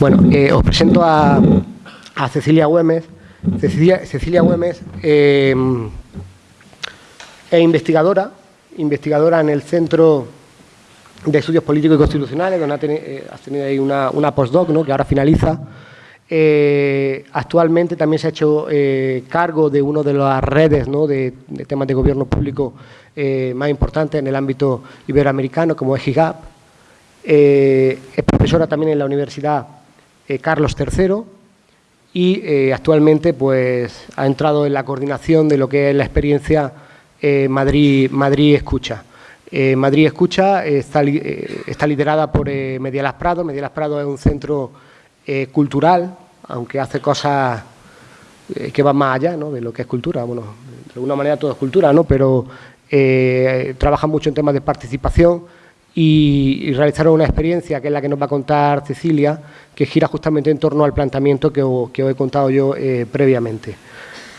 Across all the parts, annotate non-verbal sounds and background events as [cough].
Bueno, eh, os presento a, Cecilia Güemes. Cecilia, Cecilia Güemes eh, es investigadora, investigadora en el Centro de Estudios Políticos y Constitucionales, donde ha, eh, tenido, ahí una, postdoc, ¿no? que ahora finaliza. actualmente también se ha hecho cargo de una de las redes de, temas de gobierno público más importantes en el ámbito iberoamericano, como es GIGAP. es profesora también en la Universidad eh, Carlos III y eh, actualmente pues, ha entrado en la coordinación de lo que es la experiencia eh, Madrid, Madrid Escucha. Madrid Escucha está, está liderada por Medialas Prado. Medialas Prado es un centro cultural, aunque hace cosas que van más allá de lo que es cultura. Bueno, de alguna manera todo es cultura, ¿no? pero trabaja mucho en temas de participación, y, realizaron una experiencia que es la que nos va a contar Cecilia, que gira justamente en torno al planteamiento que, os, he contado yo eh, previamente.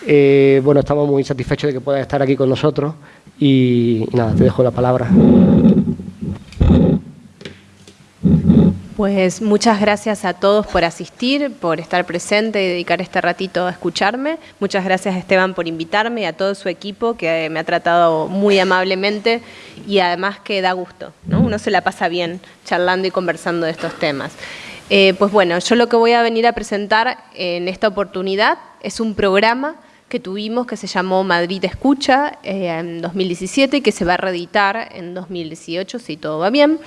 Eh, bueno, estamos muy satisfechos de que puedas estar aquí con nosotros y nada, te dejo la palabra. Pues muchas gracias a todos por asistir, por estar presente y dedicar este ratito a escucharme. Muchas gracias Esteban por invitarme y a todo su equipo que me ha tratado muy amablemente y además que da gusto, ¿no? Uno se la pasa bien charlando y conversando de estos temas. Eh, pues bueno, yo lo que voy a venir a presentar en esta oportunidad es un programa que tuvimos que se llamó Madrid Escucha eh, en 2017 y que se va a reeditar en 2018 si todo va bien.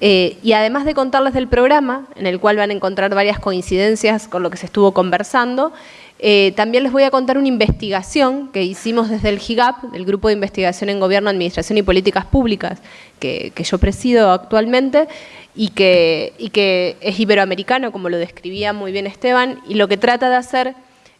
Eh, y además de contarles del programa, en el cual van a encontrar varias coincidencias con lo que se estuvo conversando, eh, también les voy a contar una investigación que hicimos desde el GIGAP, del Grupo de Investigación en Gobierno, Administración y Políticas Públicas, que, yo presido actualmente, y que, y que es iberoamericano, como lo describía muy bien Esteban, y lo que trata de hacer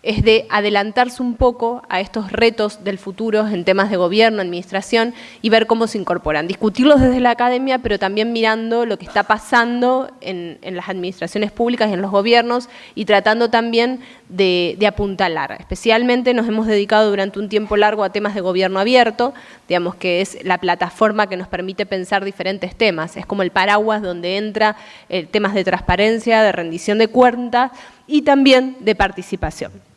es de adelantarse un poco a estos retos del futuro en temas de gobierno, administración y ver cómo se incorporan. Discutirlos desde la academia, pero también mirando lo que está pasando en, las administraciones públicas y en los gobiernos y tratando también de, apuntalar. Especialmente nos hemos dedicado durante un tiempo largo a temas de gobierno abierto, digamos que es la plataforma que nos permite pensar diferentes temas. Es como el paraguas donde entra eh, temas de transparencia, de rendición de cuentas y también de participación.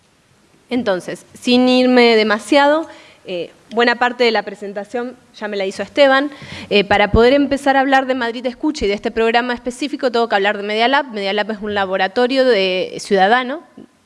Entonces, sin irme demasiado, eh, buena parte de la presentación ya me la hizo Esteban. Eh, para poder empezar a hablar de Madrid Escucha y de este programa específico, tengo que hablar de Media Lab. Media Lab es un laboratorio de ciudadano,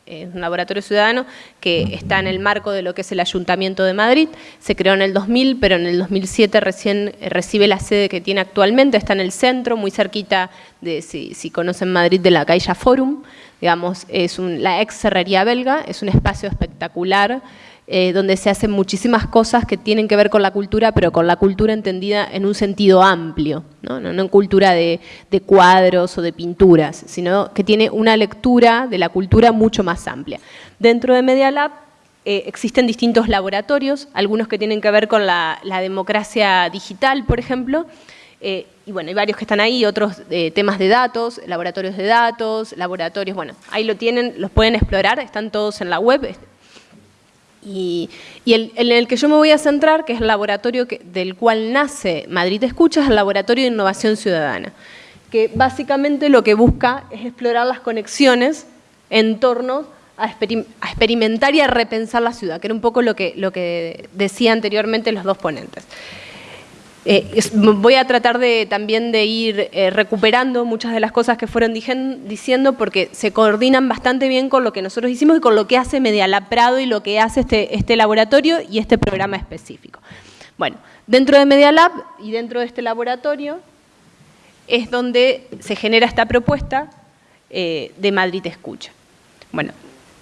es un laboratorio ciudadano que está en el marco de lo que es el Ayuntamiento de Madrid. Se creó en el 2000, pero en el 2007 recién eh, recibe la sede que tiene actualmente. Está en el centro, muy cerquita de, si, conocen Madrid, de la Caixa Forum digamos, es la ex cerrería belga, es un espacio espectacular eh, donde se hacen muchísimas cosas que tienen que ver con la cultura, pero con la cultura entendida en un sentido amplio, no, no, en cultura de, cuadros o de pinturas, sino que tiene una lectura de la cultura mucho más amplia. Dentro de Media Lab eh, existen distintos laboratorios, algunos que tienen que ver con la, la democracia digital, por ejemplo, eh, y bueno, hay varios que están ahí, otros temas de datos, laboratorios de datos, laboratorios, bueno, ahí lo tienen, los pueden explorar, están todos en la web. Y, el, en el que yo me voy a centrar, que es el laboratorio del cual nace Madrid Escucha, es el Laboratorio de Innovación Ciudadana, que básicamente lo que busca es explorar las conexiones en torno a, experimentar y a repensar la ciudad, que era un poco lo que, lo que decía anteriormente los dos ponentes. Eh, voy a tratar de, también de ir eh, recuperando muchas de las cosas que fueron diciendo porque se coordinan bastante bien con lo que nosotros hicimos y con lo que hace Medialab Prado y lo que hace este, este laboratorio y este programa específico. Bueno, dentro de Medialab y dentro de este laboratorio es donde se genera esta propuesta eh, de Madrid Escucha. Bueno,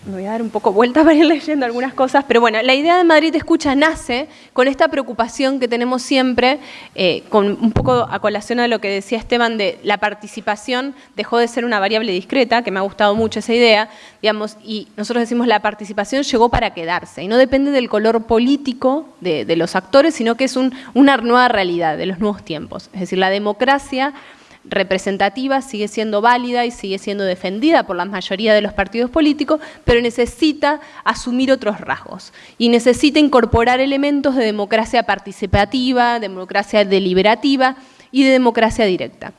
me voy a dar un poco vueltas [laughs] para ir leyendo algunas cosas, pero bueno, la idea de Madrid Escucha nace con esta preocupación que tenemos siempre, eh, con un poco a colación a lo que decía Esteban de la participación dejó de ser una variable discreta, que me ha gustado mucho esa idea, digamos, y nosotros decimos la participación llegó para quedarse, y no depende del color político de, los actores, sino que es una nueva realidad de los nuevos tiempos. Es decir, la democracia representativa sigue siendo válida y sigue siendo defendida por la mayoría de los partidos políticos, pero necesita asumir otros rasgos y necesita incorporar elementos de democracia participativa, democracia deliberativa y de democracia directa.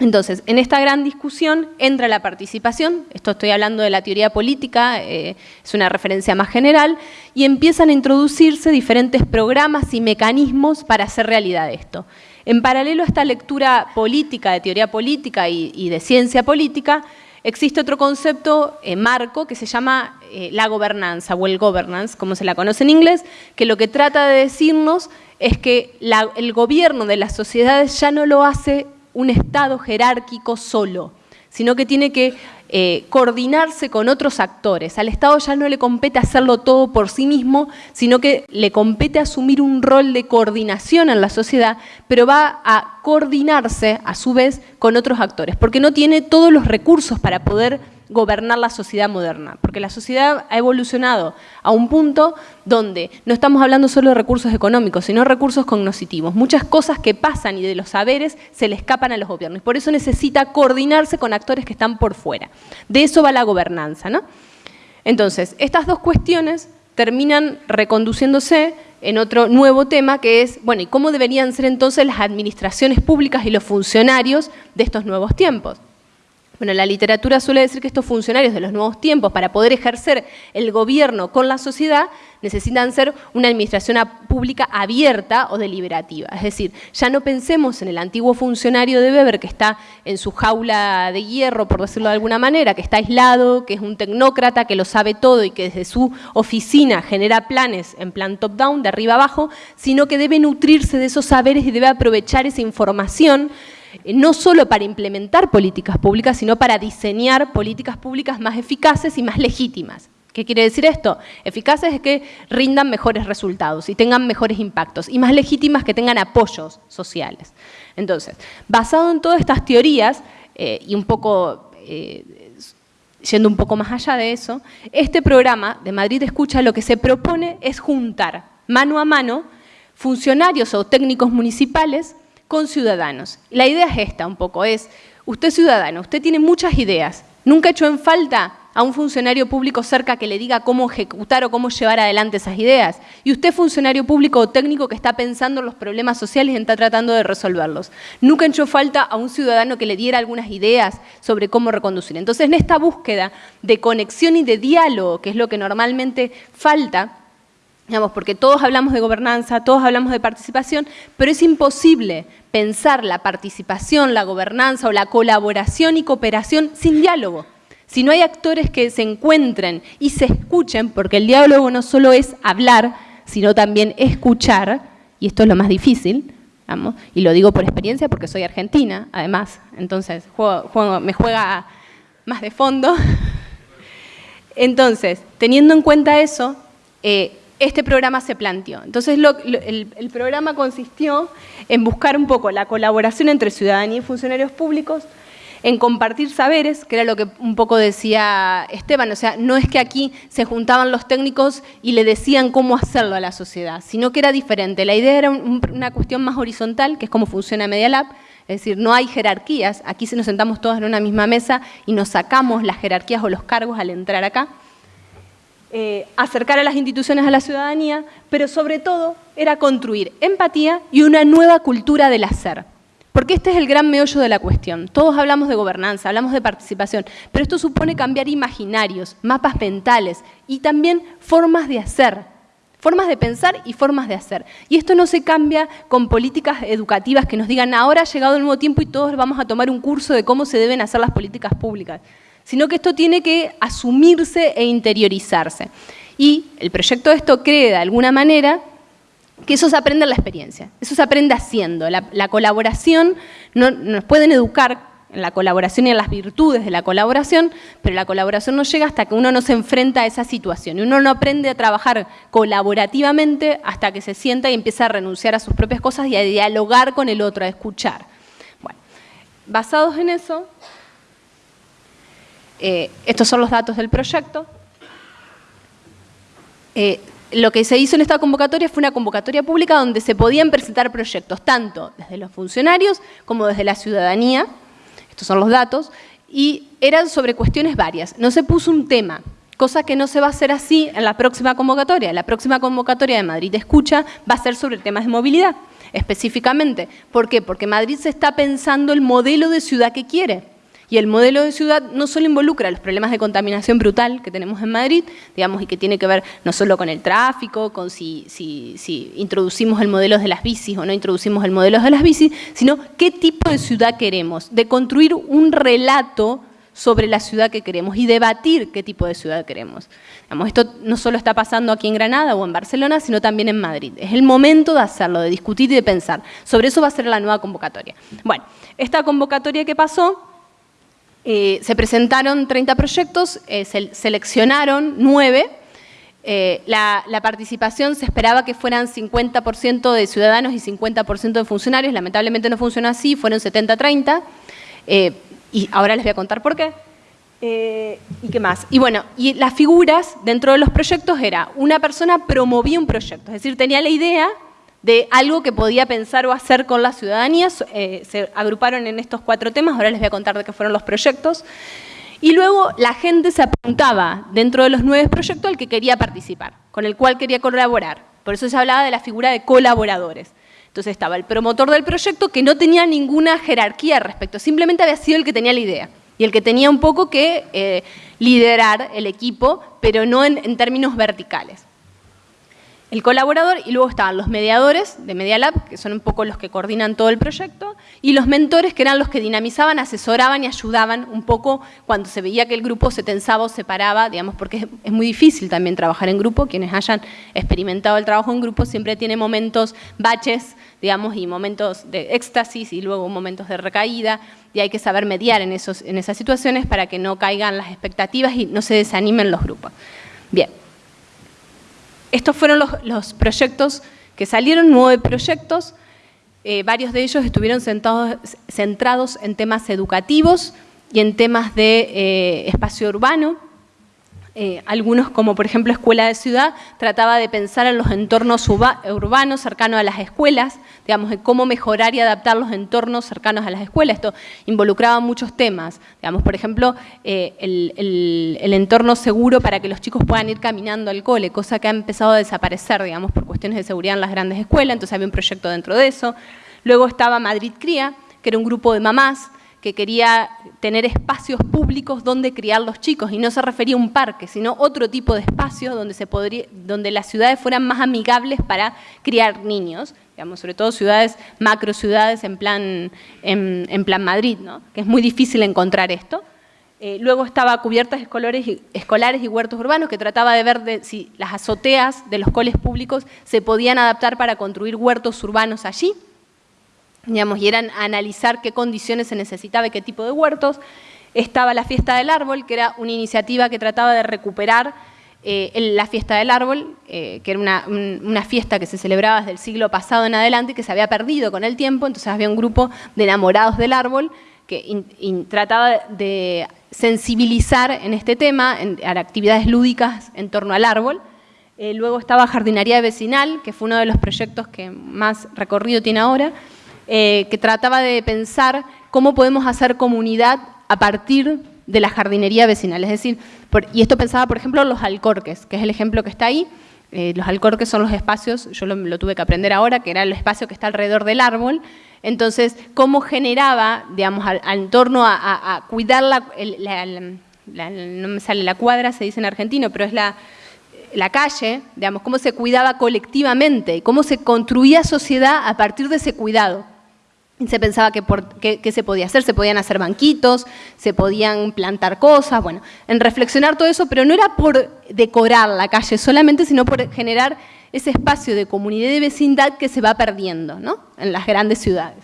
Entonces, en esta gran discusión entra la participación, esto estoy hablando de la teoría política, eh, es una referencia más general, y empiezan a introducirse diferentes programas y mecanismos para hacer realidad esto. En paralelo a esta lectura política, de teoría política y, de ciencia política, existe otro concepto eh, marco que se llama eh, la gobernanza o el governance, como se la conoce en inglés, que lo que trata de decirnos es que el gobierno de las sociedades ya no lo hace un Estado jerárquico solo, sino que tiene que eh, coordinarse con otros actores. Al Estado ya no le compete hacerlo todo por sí mismo, sino que le compete asumir un rol de coordinación en la sociedad, pero va a coordinarse a su vez con otros actores, porque no tiene todos los recursos para poder gobernar la sociedad moderna, porque la sociedad ha evolucionado a un punto donde no estamos hablando solo de recursos económicos, sino recursos cognitivos. Muchas cosas que pasan y de los saberes se le escapan a los gobiernos, por eso necesita coordinarse con actores que están por fuera. De eso va la gobernanza. ¿no? Entonces, estas dos cuestiones terminan reconduciéndose en otro nuevo tema que es, bueno, ¿y cómo deberían ser entonces las administraciones públicas y los funcionarios de estos nuevos tiempos? Bueno, la literatura suele decir que estos funcionarios de los nuevos tiempos, para poder ejercer el gobierno con la sociedad, necesitan ser una administración pública abierta o deliberativa. Es decir, ya no pensemos en el antiguo funcionario de Weber que está en su jaula de hierro, por decirlo de alguna manera, que está aislado, que es un tecnócrata, que lo sabe todo y que desde su oficina genera planes en plan top-down, de arriba abajo, sino que debe nutrirse de esos saberes y debe aprovechar esa información no solo para implementar políticas públicas, sino para diseñar políticas públicas más eficaces y más legítimas. ¿Qué quiere decir esto? Eficaces es que rindan mejores resultados y tengan mejores impactos, y más legítimas que tengan apoyos sociales. Entonces, basado en todas estas teorías, eh, y un poco, eh, yendo un poco más allá de eso, este programa de Madrid Escucha lo que se propone es juntar mano a mano funcionarios o técnicos municipales con ciudadanos. La idea es esta un poco, es, usted ciudadano, usted tiene muchas ideas, nunca hecho en falta a un funcionario público cerca que le diga cómo ejecutar o cómo llevar adelante esas ideas. Y usted, funcionario público o técnico que está pensando en los problemas sociales y está tratando de resolverlos. Nunca hecho falta a un ciudadano que le diera algunas ideas sobre cómo reconducir. Entonces, en esta búsqueda de conexión y de diálogo, que es lo que normalmente falta, digamos, porque todos hablamos de gobernanza, todos hablamos de participación, pero es imposible pensar la participación, la gobernanza o la colaboración y cooperación sin diálogo. Si no hay actores que se encuentren y se escuchen, porque el diálogo no solo es hablar, sino también escuchar, y esto es lo más difícil, y lo digo por experiencia porque soy argentina, además, entonces me juega más de fondo. [laughs] Entonces, teniendo en cuenta eso, eh, este programa se planteó. Entonces el, programa consistió en buscar un poco la colaboración entre ciudadanía y funcionarios públicos, en compartir saberes, que era lo que un poco decía Esteban, o sea, no es que aquí se juntaban los técnicos y le decían cómo hacerlo a la sociedad, sino que era diferente. La idea era una cuestión más horizontal, que es cómo funciona Media Lab, es decir, no hay jerarquías, aquí nos sentamos todos en una misma mesa y nos sacamos las jerarquías o los cargos al entrar acá. Eh, acercar a las instituciones a la ciudadanía, pero sobre todo era construir empatía y una nueva cultura del hacer. Porque este es el gran meollo de la cuestión. Todos hablamos de gobernanza, hablamos de participación, pero esto supone cambiar imaginarios, mapas mentales y también formas de hacer, formas de pensar y formas de hacer. Y esto no se cambia con políticas educativas que nos digan ahora ha llegado el nuevo tiempo y todos vamos a tomar un curso de cómo se deben hacer las políticas públicas sino que esto tiene que asumirse e interiorizarse. Y el proyecto de esto cree de alguna manera que eso se aprende en la experiencia, eso se aprende haciendo. La, colaboración, no, nos pueden educar en la colaboración y en las virtudes de la colaboración, pero la colaboración no llega hasta que uno no se enfrenta a esa situación. Y uno no aprende a trabajar colaborativamente hasta que se sienta y empieza a renunciar a sus propias cosas y a dialogar con el otro, a escuchar. Bueno, basados en eso, eh, estos son los datos del proyecto. Eh, lo que se hizo en esta convocatoria fue una convocatoria pública donde se podían presentar proyectos, tanto desde los funcionarios como desde la ciudadanía, estos son los datos, y eran sobre cuestiones varias. No se puso un tema cosa que no se va a hacer así en la próxima convocatoria. La próxima convocatoria de Madrid Escucha va a ser sobre temas de movilidad, específicamente. ¿Por qué? Porque Madrid se está pensando el modelo de ciudad que quiere. Y el modelo de ciudad no solo involucra los problemas de contaminación brutal que tenemos en Madrid, digamos, y que tiene que ver no solo con el tráfico, con si, si introducimos el modelo de las bicis o no introducimos el modelo de las bicis, sino qué tipo de ciudad queremos, de construir un relato sobre la ciudad que queremos y debatir qué tipo de ciudad queremos. esto no solo está pasando aquí en Granada o en Barcelona, sino también en Madrid. Es el momento de hacerlo, de discutir y de pensar. Sobre eso va a ser la nueva convocatoria. Bueno, esta convocatoria que pasó, eh, se presentaron 30 proyectos, eh, se seleccionaron 9, eh, la, participación se esperaba que fueran 50% de ciudadanos y 50% de funcionarios, lamentablemente no funcionó así, fueron 70-30. Y ahora les voy a contar por qué. ¿Y qué más? Y bueno, y las figuras dentro de los proyectos era, una persona promovía un proyecto, es decir, tenía la idea de algo que podía pensar o hacer con la ciudadanía, eh, se agruparon en estos cuatro temas, ahora les voy a contar de qué fueron los proyectos, y luego la gente se apuntaba dentro de los nueve proyectos al que quería participar, con el cual quería colaborar, por eso se hablaba de la figura de colaboradores. Entonces estaba el promotor del proyecto que no tenía ninguna jerarquía al respecto, simplemente había sido el que tenía la idea. Y el que tenía un poco que eh, liderar el equipo, pero no en términos verticales el colaborador y luego estaban los mediadores de Media Lab, que son un poco los que coordinan todo el proyecto, y los mentores, que eran los que dinamizaban, asesoraban y ayudaban un poco cuando se veía que el grupo se tensaba o se paraba, digamos, porque es muy difícil también trabajar en grupo. Quienes hayan experimentado el trabajo en grupo siempre tiene momentos, baches, digamos, y momentos de éxtasis y luego momentos de recaída, y hay que saber mediar en, esos, en esas situaciones para que no caigan las expectativas y no se desanimen los grupos. Bien. Estos fueron los, proyectos que salieron, nueve proyectos, eh, varios de ellos estuvieron centrados en temas educativos y en temas de eh, espacio urbano, eh, algunos como por ejemplo Escuela de Ciudad, trataba de pensar en los entornos urbanos cercanos a las escuelas, digamos, de cómo mejorar y adaptar los entornos cercanos a las escuelas. Esto involucraba muchos temas, digamos, por ejemplo, eh, el, entorno seguro para que los chicos puedan ir caminando al cole, cosa que ha empezado a desaparecer, digamos, por cuestiones de seguridad en las grandes escuelas, entonces había un proyecto dentro de eso. Luego estaba Madrid Cría, que era un grupo de mamás que quería tener espacios públicos donde criar los chicos, y no se refería a un parque, sino otro tipo de espacios donde, se podría, donde las ciudades fueran más amigables para criar niños, digamos, sobre todo ciudades, macro ciudades en plan, en, plan Madrid, ¿no? que es muy difícil encontrar esto. Eh, luego estaba cubiertas escolares y, escolares y huertos urbanos, que trataba de ver si las azoteas de los coles públicos se podían adaptar para construir huertos urbanos allí y eran analizar qué condiciones se necesitaba y qué tipo de huertos. Estaba la fiesta del árbol, que era una iniciativa que trataba de recuperar eh, la fiesta del árbol, eh, que era una, fiesta que se celebraba desde el siglo pasado en adelante y que se había perdido con el tiempo, entonces había un grupo de enamorados del árbol que trataba de sensibilizar en este tema, en, actividades lúdicas en torno al árbol. Eh, luego estaba Jardinería Vecinal, que fue uno de los proyectos que más recorrido tiene ahora, eh, que trataba de pensar cómo podemos hacer comunidad a partir de la jardinería vecinal. Es decir, y esto pensaba, por ejemplo, los alcorques, que es el ejemplo que está ahí. Eh, los alcorques son los espacios, yo lo, tuve que aprender ahora, que era el espacio que está alrededor del árbol. Entonces, cómo generaba, digamos, al, torno a, cuidar la, no me sale la cuadra, se dice en argentino, pero es la, calle, digamos, cómo se cuidaba colectivamente, cómo se construía sociedad a partir de ese cuidado se pensaba que, se podía hacer, se podían hacer banquitos, se podían plantar cosas, bueno, en reflexionar todo eso, pero no era por decorar la calle solamente, sino por generar ese espacio de comunidad y de vecindad que se va perdiendo ¿no? en las grandes ciudades.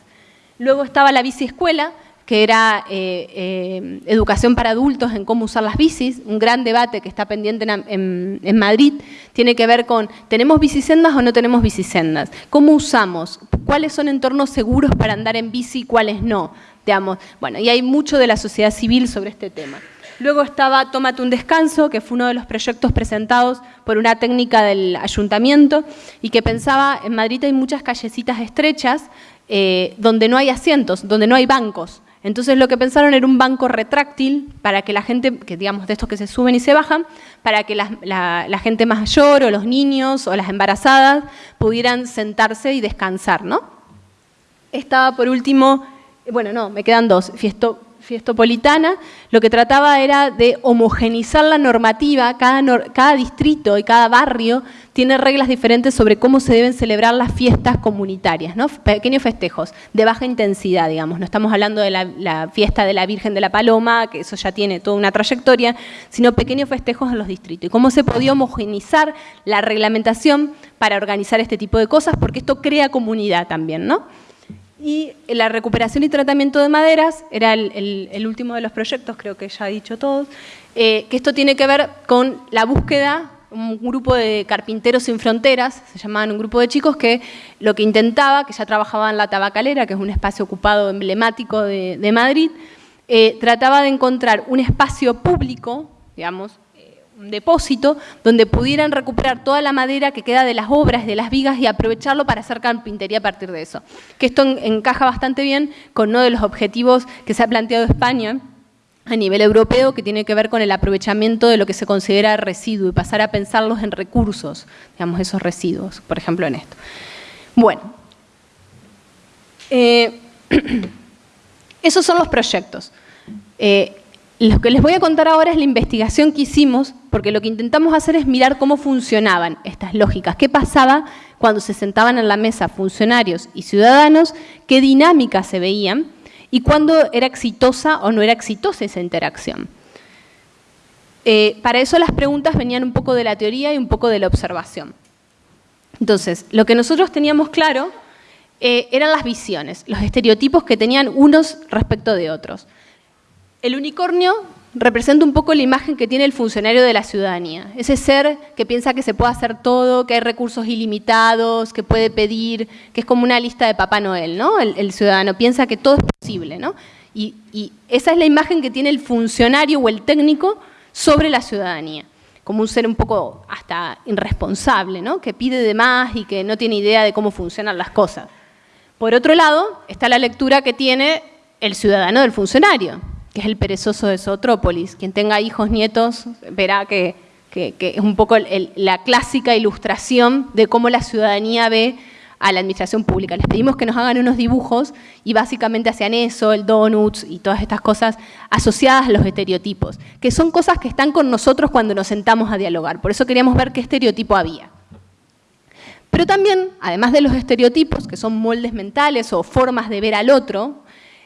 Luego estaba la biciescuela, que era eh, eh, educación para adultos en cómo usar las bicis, un gran debate que está pendiente en, Madrid, tiene que ver con, ¿tenemos bicisendas o no tenemos bicisendas? ¿Cómo usamos? ¿Cuáles son entornos seguros para andar en bici y cuáles no? Digamos, bueno, y hay mucho de la sociedad civil sobre este tema. Luego estaba Tómate un descanso, que fue uno de los proyectos presentados por una técnica del ayuntamiento y que pensaba, en Madrid hay muchas callecitas estrechas eh, donde no hay asientos, donde no hay bancos. Entonces lo que pensaron era un banco retráctil para que la gente, que digamos de estos que se suben y se bajan, para que la, gente mayor o los niños o las embarazadas pudieran sentarse y descansar, ¿no? Estaba por último, bueno, no, me quedan dos, Fiestopolitana, lo que trataba era de homogenizar la normativa, cada, cada, distrito y cada barrio tiene reglas diferentes sobre cómo se deben celebrar las fiestas comunitarias, ¿no? pequeños festejos de baja intensidad, digamos, no estamos hablando de la, fiesta de la Virgen de la Paloma, que eso ya tiene toda una trayectoria, sino pequeños festejos en los distritos, y cómo se podía homogenizar la reglamentación para organizar este tipo de cosas, porque esto crea comunidad también, ¿no? Y la recuperación y tratamiento de maderas era el, último de los proyectos, creo que ya he dicho todos, eh, que esto tiene que ver con la búsqueda, un grupo de carpinteros sin fronteras, se llamaban un grupo de chicos que lo que intentaba, que ya trabajaba en la Tabacalera, que es un espacio ocupado emblemático de, Madrid, eh, trataba de encontrar un espacio público, digamos, un depósito donde pudieran recuperar toda la madera que queda de las obras, de las vigas y aprovecharlo para hacer carpintería a partir de eso. Que esto encaja bastante bien con uno de los objetivos que se ha planteado España a nivel europeo que tiene que ver con el aprovechamiento de lo que se considera residuo y pasar a pensarlos en recursos, digamos, esos residuos, por ejemplo en esto. Bueno, eh, [clears throat] esos son los proyectos. Eh, lo que les voy a contar ahora es la investigación que hicimos, porque lo que intentamos hacer es mirar cómo funcionaban estas lógicas, qué pasaba cuando se sentaban en la mesa funcionarios y ciudadanos, qué dinámicas se veían y cuándo era exitosa o no era exitosa esa interacción. Eh, para eso las preguntas venían un poco de la teoría y un poco de la observación. Entonces, lo que nosotros teníamos claro eh, eran las visiones, los estereotipos que tenían unos respecto de otros. El unicornio representa un poco la imagen que tiene el funcionario de la ciudadanía. Ese ser que piensa que se puede hacer todo, que hay recursos ilimitados, que puede pedir, que es como una lista de Papá Noel, ¿no? El, ciudadano piensa que todo es posible, ¿no? Y, esa es la imagen que tiene el funcionario o el técnico sobre la ciudadanía, como un ser un poco hasta irresponsable, ¿no? Que pide de más y que no tiene idea de cómo funcionan las cosas. Por otro lado, está la lectura que tiene el ciudadano del funcionario, que es el perezoso de Zootrópolis. Quien tenga hijos, nietos, verá que, es un poco la clásica ilustración de cómo la ciudadanía ve a la administración pública. Les pedimos que nos hagan unos dibujos y básicamente hacían eso, el donuts y todas estas cosas asociadas a los estereotipos, que son cosas que están con nosotros cuando nos sentamos a dialogar. Por eso queríamos ver qué estereotipo había. Pero también, además de los estereotipos, que son moldes mentales o formas de ver al otro,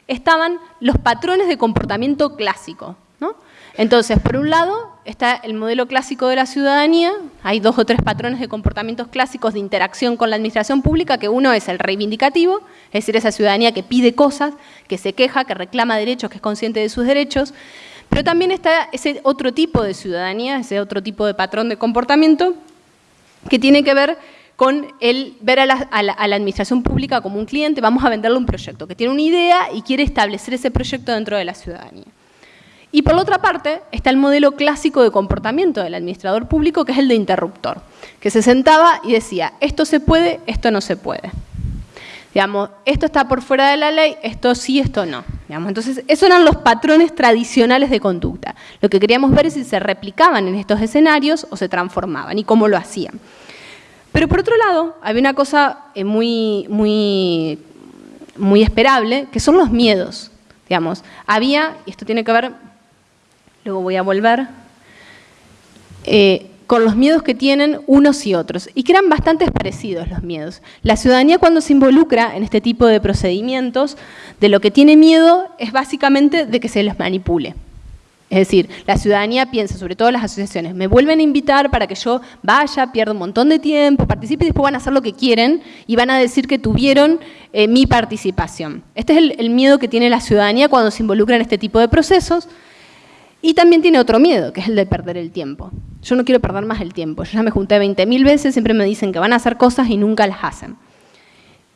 estaban los patrones de comportamiento clásico. ¿no? Entonces, por un lado, está el modelo clásico de la ciudadanía, hay dos o tres patrones de comportamientos clásicos de interacción con la administración pública, que uno es el reivindicativo, es decir, esa ciudadanía que pide cosas, que se queja, que reclama derechos, que es consciente de sus derechos, pero también está ese otro tipo de ciudadanía, ese otro tipo de patrón de comportamiento, que tiene que ver con el ver a la, administración pública como un cliente, vamos a venderle un proyecto que tiene una idea y quiere establecer ese proyecto dentro de la ciudadanía. Y por otra parte está el modelo clásico de comportamiento del administrador público, que es el de interruptor, que se sentaba y decía, esto se puede, esto no se puede. Digamos, esto está por fuera de la ley, esto sí, esto no. Digamos, entonces, esos eran los patrones tradicionales de conducta. Lo que queríamos ver es si se replicaban en estos escenarios o se transformaban y cómo lo hacían. Pero por otro lado, había una cosa eh, muy, muy, muy esperable, que son los miedos. Digamos, había, y esto tiene que ver, luego voy a volver, eh, con los miedos que tienen unos y otros, y que eran bastante parecidos los miedos. La ciudadanía cuando se involucra en este tipo de procedimientos, de lo que tiene miedo es básicamente de que se les manipule. Es decir, la ciudadanía piensa, sobre todo las asociaciones, me vuelven a invitar para que yo vaya, pierda un montón de tiempo, participe y después van a hacer lo que quieren y van a decir que tuvieron eh, mi participación. Este es el, miedo que tiene la ciudadanía cuando se involucra en este tipo de procesos. Y también tiene otro miedo, que es el de perder el tiempo. Yo no quiero perder más el tiempo. Yo ya me junté 20.000 veces, siempre me dicen que van a hacer cosas y nunca las hacen.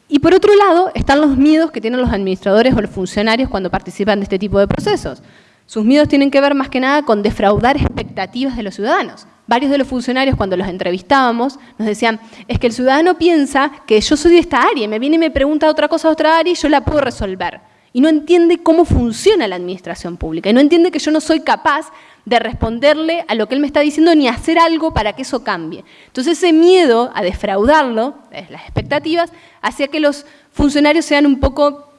Y por otro lado, están los miedos que tienen los administradores o los funcionarios cuando participan de este tipo de procesos. Sus miedos tienen que ver más que nada con defraudar expectativas de los ciudadanos. Varios de los funcionarios cuando los entrevistábamos nos decían, es que el ciudadano piensa que yo soy de esta área, me viene y me pregunta otra cosa de otra área y yo la puedo resolver. y no entiende cómo funciona la administración pública y no entiende que yo no soy capaz de responderle a lo que él me está diciendo ni hacer algo para que eso cambie. Entonces ese miedo a defraudarlo, las expectativas, hacía que los funcionarios sean un poco,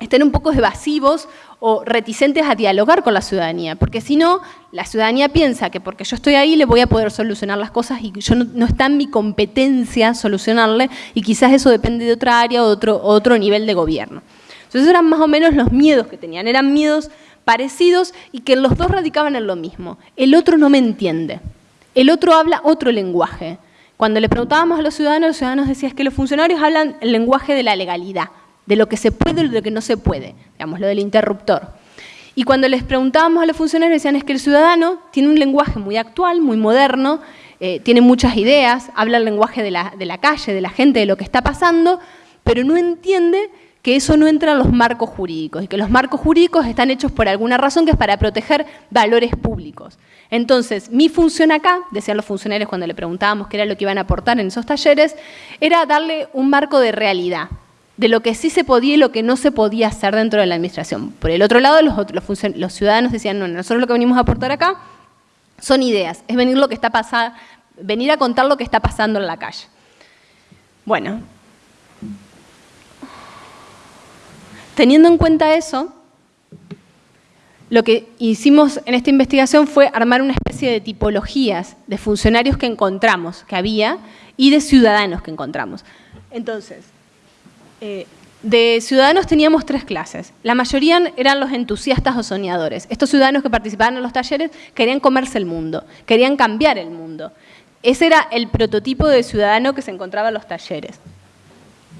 estén un poco evasivos o reticentes a dialogar con la ciudadanía, porque si no, la ciudadanía piensa que porque yo estoy ahí le voy a poder solucionar las cosas y yo no, está en mi competencia solucionarle y quizás eso depende de otra área o otro, otro nivel de gobierno. Entonces eran más o menos los miedos que tenían, eran miedos parecidos y que los dos radicaban en lo mismo. El otro no me entiende, el otro habla otro lenguaje. Cuando le preguntábamos a los ciudadanos, los ciudadanos decían que los funcionarios hablan el lenguaje de la legalidad, de lo que se puede y de lo que no se puede, digamos, lo del interruptor. Y cuando les preguntábamos a los funcionarios, decían es que el ciudadano tiene un lenguaje muy actual, muy moderno, eh, tiene muchas ideas, habla el lenguaje de la, de la calle, de la gente, de lo que está pasando, pero no entiende que eso no entra en los marcos jurídicos y que los marcos jurídicos están hechos por alguna razón que es para proteger valores públicos. Entonces, mi función acá, decían los funcionarios cuando le preguntábamos qué era lo que iban a aportar en esos talleres, era darle un marco de realidad, de lo que sí se podía y lo que no se podía hacer dentro de la administración. Por el otro lado, los, los ciudadanos decían, no, nosotros lo que venimos a aportar acá son ideas, es venir, lo que está pasando, venir a contar lo que está pasando en la calle. Bueno, Teniendo en cuenta eso, lo que hicimos en esta investigación fue armar una especie de tipologías de funcionarios que encontramos, que había, y de ciudadanos que encontramos. Entonces, eh, de ciudadanos teníamos tres clases. La mayoría eran los entusiastas o soñadores. Estos ciudadanos que participaban en los talleres querían comerse el mundo, querían cambiar el mundo. Ese era el prototipo de ciudadano que se encontraba en los talleres.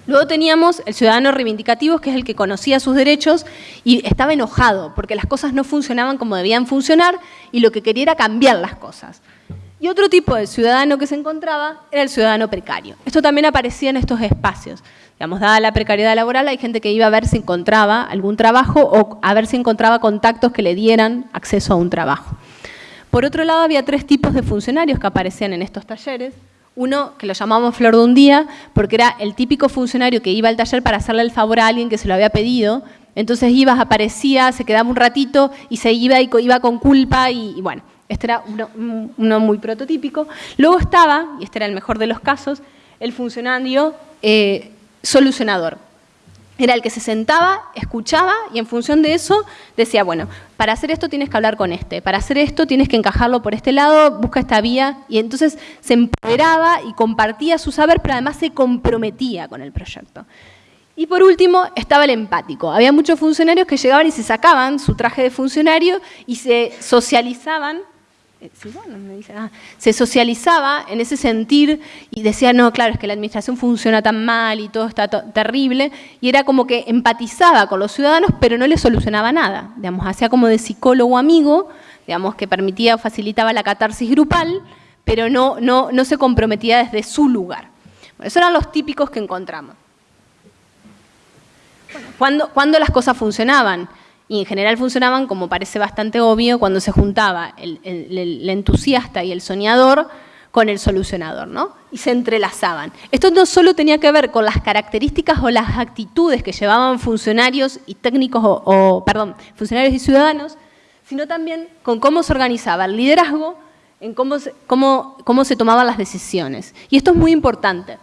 Luego teníamos el ciudadano reivindicativo, que es el que conocía sus derechos y estaba enojado porque las cosas no funcionaban como debían funcionar y lo que quería era cambiar las cosas. Y otro tipo de ciudadano que se encontraba era el ciudadano precario. Esto también aparecía en estos espacios. Digamos, dada la precariedad laboral, hay gente que iba a ver si encontraba algún trabajo o a ver si encontraba contactos que le dieran acceso a un trabajo. Por otro lado, había tres tipos de funcionarios que aparecían en estos talleres. Uno que lo llamamos flor de un día, porque era el típico funcionario que iba al taller para hacerle el favor a alguien que se lo había pedido. Entonces ibas, aparecía, se quedaba un ratito y se iba y iba con culpa y, bueno, este era uno, muy prototípico. Luego estaba, y este era el mejor de los casos, el funcionario eh, solucionador era el que se sentaba, escuchaba y en función de eso decía, bueno, para hacer esto tienes que hablar con este, para hacer esto tienes que encajarlo por este lado, busca esta vía y entonces se empoderaba y compartía su saber, pero además se comprometía con el proyecto. Y por último estaba el empático. Había muchos funcionarios que llegaban y se sacaban su traje de funcionario y se socializaban eh, ah, se socializaba en ese sentir y decía, no, claro, es que la administración funciona tan mal y todo está terrible, y era como que empatizaba con los ciudadanos, pero no les solucionaba nada, digamos, hacía como de psicólogo amigo, digamos, que permitía o facilitaba la catarsis grupal, pero no, no, no se comprometía desde su lugar. esos eran los típicos que encontramos. Bueno, ¿cuándo las cosas funcionaban? Y en general funcionaban, como parece bastante obvio, cuando se juntaba el, entusiasta y el soñador con el solucionador, ¿no? Y se entrelazaban. Esto no solo tenía que ver con las características o las actitudes que llevaban funcionarios y técnicos, o, perdón, funcionarios y ciudadanos, sino también con cómo se organizaba el liderazgo, en cómo se tomaban las decisiones. Y esto es muy importante.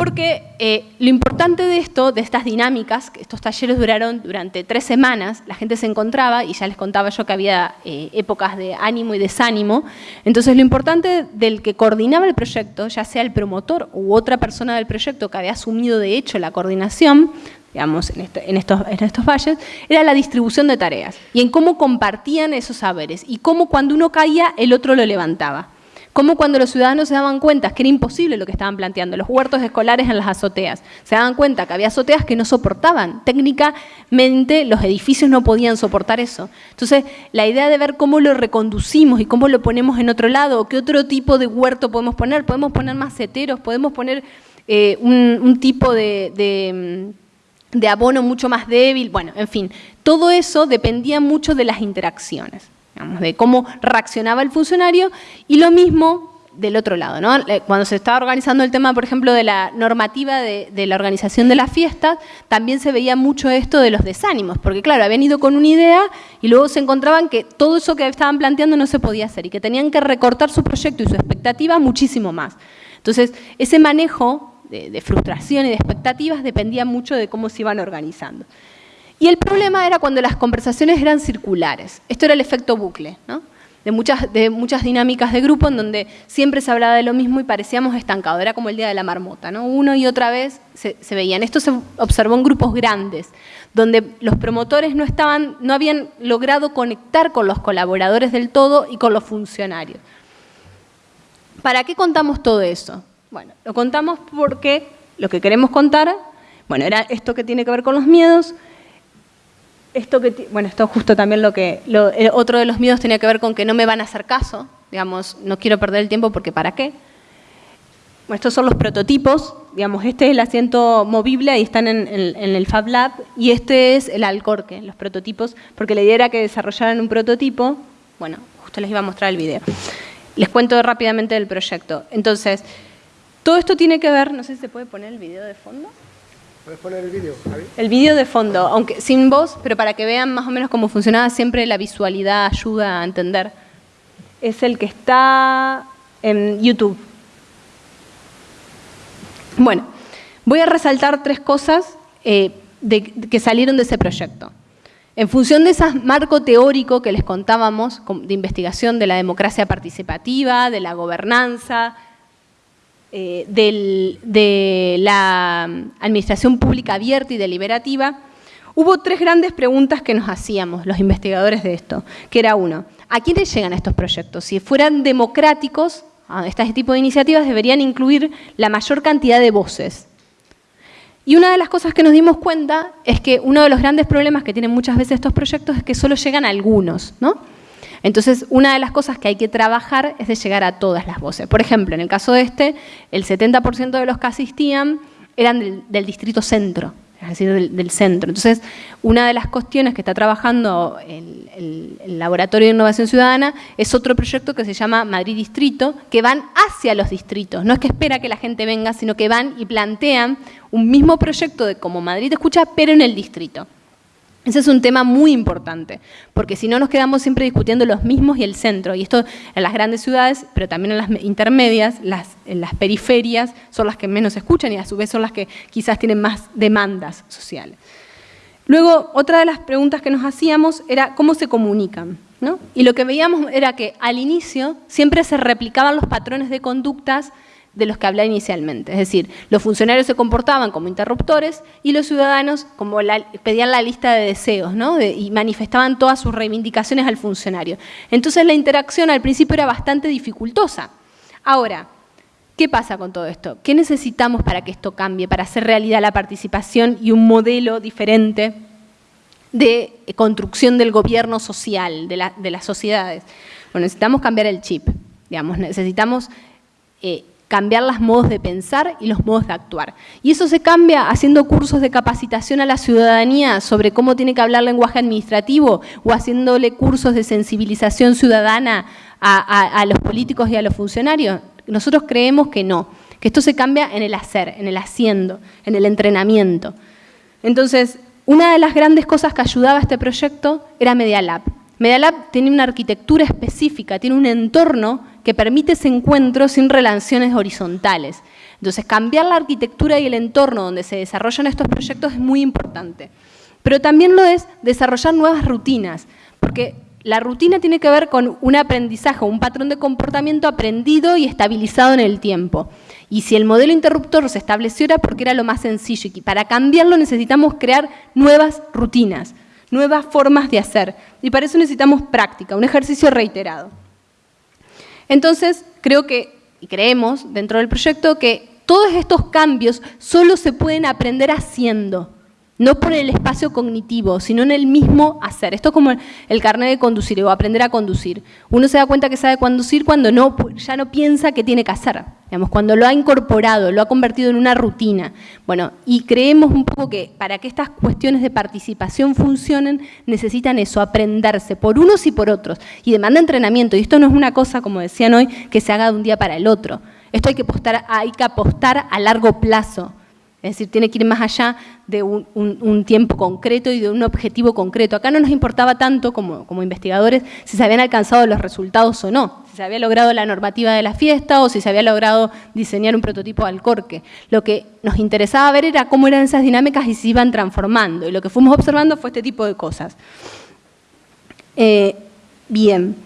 Porque eh, lo importante de esto, de estas dinámicas, estos talleres duraron durante tres semanas, la gente se encontraba, y ya les contaba yo que había eh, épocas de ánimo y desánimo, entonces lo importante del que coordinaba el proyecto, ya sea el promotor u otra persona del proyecto que había asumido de hecho la coordinación, digamos, en, en, estos, en valles, era la distribución de tareas y en cómo compartían esos saberes y cómo cuando uno caía el otro lo levantaba. Como cuando los ciudadanos se daban cuenta que era imposible lo que estaban planteando, los huertos escolares en las azoteas, se daban cuenta que había azoteas que no soportaban, técnicamente los edificios no podían soportar eso. Entonces, la idea de ver cómo lo reconducimos y cómo lo ponemos en otro lado, qué otro tipo de huerto podemos poner, podemos poner maceteros, podemos poner eh, un, tipo de abono mucho más débil, bueno, en fin, todo eso dependía mucho de las interacciones de cómo reaccionaba el funcionario y lo mismo del otro lado, ¿no? Eh, cuando se estaba organizando el tema, por ejemplo, de la normativa de, la organización de las fiestas, también se veía mucho esto de los desánimos, porque claro, habían ido con una idea y luego se encontraban que todo eso que estaban planteando no se podía hacer y que tenían que recortar su proyecto y su expectativa muchísimo más. Entonces, ese manejo de, de frustración y de expectativas dependía mucho de cómo se iban organizando. Y el problema era cuando las conversaciones eran circulares. Esto era el efecto bucle, ¿no? de muchas, de muchas dinámicas de grupo en donde siempre se hablaba de lo mismo y parecíamos estancados, era como el día de la marmota, ¿no? Uno y otra vez se, veían. Esto se observó en grupos grandes, donde los promotores no, estaban, no habían logrado conectar con los colaboradores del todo y con los funcionarios. ¿Para qué contamos todo eso? Bueno, lo contamos porque lo que queremos contar, bueno, era esto que tiene que ver con los miedos, esto que, bueno, esto justo también lo que, otro de los miedos tenía que ver con que no me van a hacer caso, digamos, no quiero perder el tiempo porque ¿para qué? Bueno, estos son los prototipos, digamos, este es el asiento movible, ahí están en, el Fab Lab, y este es el Alcorque, los prototipos, porque la idea era que desarrollaran un prototipo, bueno, justo les iba a mostrar el video. Les cuento rápidamente del proyecto. Entonces, todo esto tiene que ver, no sé si se puede poner el video de fondo. ¿Puedes poner el vídeo, El vídeo de fondo, aunque sin voz, pero para que vean más o menos cómo funcionaba, siempre la visualidad ayuda a entender. Es el que está en YouTube. Bueno, voy a resaltar tres cosas eh, que salieron de ese proyecto. En función de ese marco teórico que les contábamos, de investigación de la democracia participativa, de la gobernanza, eh, de la administración pública abierta y deliberativa, hubo tres grandes preguntas que nos hacíamos los investigadores de esto, que era uno, ¿a quiénes llegan estos proyectos? Si fueran democráticos, este tipo de iniciativas deberían incluir la mayor cantidad de voces. Y una de las cosas que nos dimos cuenta es que uno de los grandes problemas que tienen muchas veces estos proyectos es que solo llegan algunos, ¿no? Entonces, una de las cosas que hay que trabajar es de llegar a todas las voces. Por ejemplo, en el caso de este, el 70% de los que asistían eran del, distrito centro, es decir, del, centro. Entonces, una de las cuestiones que está trabajando el, el, Laboratorio de Innovación Ciudadana es otro proyecto que se llama Madrid Distrito, que van hacia los distritos. No es que espera que la gente venga, sino que van y plantean un mismo proyecto de como Madrid escucha, pero en el distrito. Ese es un tema muy importante, porque si no nos quedamos siempre discutiendo los mismos y el centro, y esto en las grandes ciudades, pero también en las intermedias, las, en las periferias son las que menos escuchan y a su vez son las que quizás tienen más demandas sociales. Luego, otra de las preguntas que nos hacíamos era cómo se comunican. ¿no? Y lo que veíamos era que al inicio siempre se replicaban los patrones de conductas de los que hablé inicialmente. Es decir, los funcionarios se comportaban como interruptores y los ciudadanos como pedían la lista de deseos ¿no? y manifestaban todas sus reivindicaciones al funcionario. Entonces la interacción al principio era bastante dificultosa. Ahora, ¿qué pasa con todo esto? ¿Qué necesitamos para que esto cambie, para hacer realidad la participación y un modelo diferente de construcción del gobierno social, de, de las sociedades? Bueno, necesitamos cambiar el chip, digamos, necesitamos eh, cambiar los modos de pensar y los modos de actuar. Y eso se cambia haciendo cursos de capacitación a la ciudadanía sobre cómo tiene que hablar lenguaje administrativo o haciéndole cursos de sensibilización ciudadana a, los políticos y a los funcionarios. Nosotros creemos que no, que esto se cambia en el hacer, en el haciendo, en el entrenamiento. Entonces, una de las grandes cosas que ayudaba a este proyecto era Media Lab. Media Lab tiene una arquitectura específica, tiene un entorno que permite ese encuentro sin relaciones horizontales. Entonces, cambiar la arquitectura y el entorno donde se desarrollan estos proyectos es muy importante. Pero también lo es desarrollar nuevas rutinas, porque la rutina tiene que ver con un aprendizaje, un patrón de comportamiento aprendido y estabilizado en el tiempo. Y si el modelo interruptor se estableció era porque era lo más sencillo y para cambiarlo necesitamos crear nuevas rutinas, nuevas formas de hacer. Y para eso necesitamos práctica, un ejercicio reiterado. Entonces, creo que, y creemos dentro del proyecto, que todos estos cambios solo se pueden aprender haciendo. No por el espacio cognitivo, sino en el mismo hacer. Esto es como el carnet de conducir o aprender a conducir. Uno se da cuenta que sabe conducir cuando no, ya no piensa que tiene que hacer, digamos, cuando lo ha incorporado, lo ha convertido en una rutina. Bueno, y creemos un poco que para que estas cuestiones de participación funcionen, necesitan eso, aprenderse por unos y por otros. Y demanda entrenamiento, y esto no es una cosa, como decían hoy, que se haga de un día para el otro. Esto hay que apostar, hay que apostar a largo plazo. Es decir, tiene que ir más allá de un, tiempo concreto y de un objetivo concreto. Acá no nos importaba tanto como, investigadores si se habían alcanzado los resultados o no, si se había logrado la normativa de la fiesta o si se había logrado diseñar un prototipo de alcorque. Lo que nos interesaba ver era cómo eran esas dinámicas y se iban transformando. Y lo que fuimos observando fue este tipo de cosas. Eh, bien,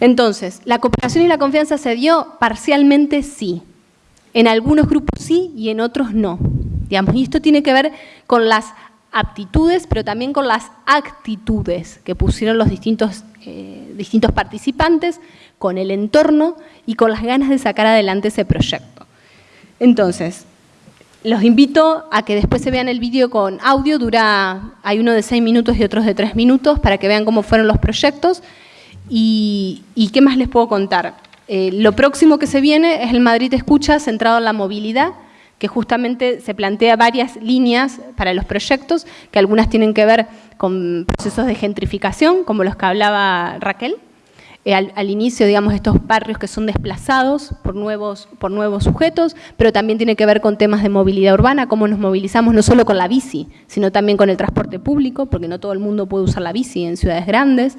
entonces, ¿la cooperación y la confianza se dio? Parcialmente sí. En algunos grupos sí y en otros no. Digamos, y esto tiene que ver con las aptitudes, pero también con las actitudes que pusieron los distintos, eh, distintos participantes, con el entorno y con las ganas de sacar adelante ese proyecto. Entonces, los invito a que después se vean el vídeo con audio, dura, hay uno de seis minutos y otros de tres minutos, para que vean cómo fueron los proyectos. ¿Y, y qué más les puedo contar? Eh, lo próximo que se viene es el Madrid Escucha centrado en la movilidad, que justamente se plantea varias líneas para los proyectos, que algunas tienen que ver con procesos de gentrificación, como los que hablaba Raquel, eh, al, inicio, digamos, estos barrios que son desplazados por nuevos, por nuevos sujetos, pero también tiene que ver con temas de movilidad urbana, cómo nos movilizamos no solo con la bici, sino también con el transporte público, porque no todo el mundo puede usar la bici en ciudades grandes,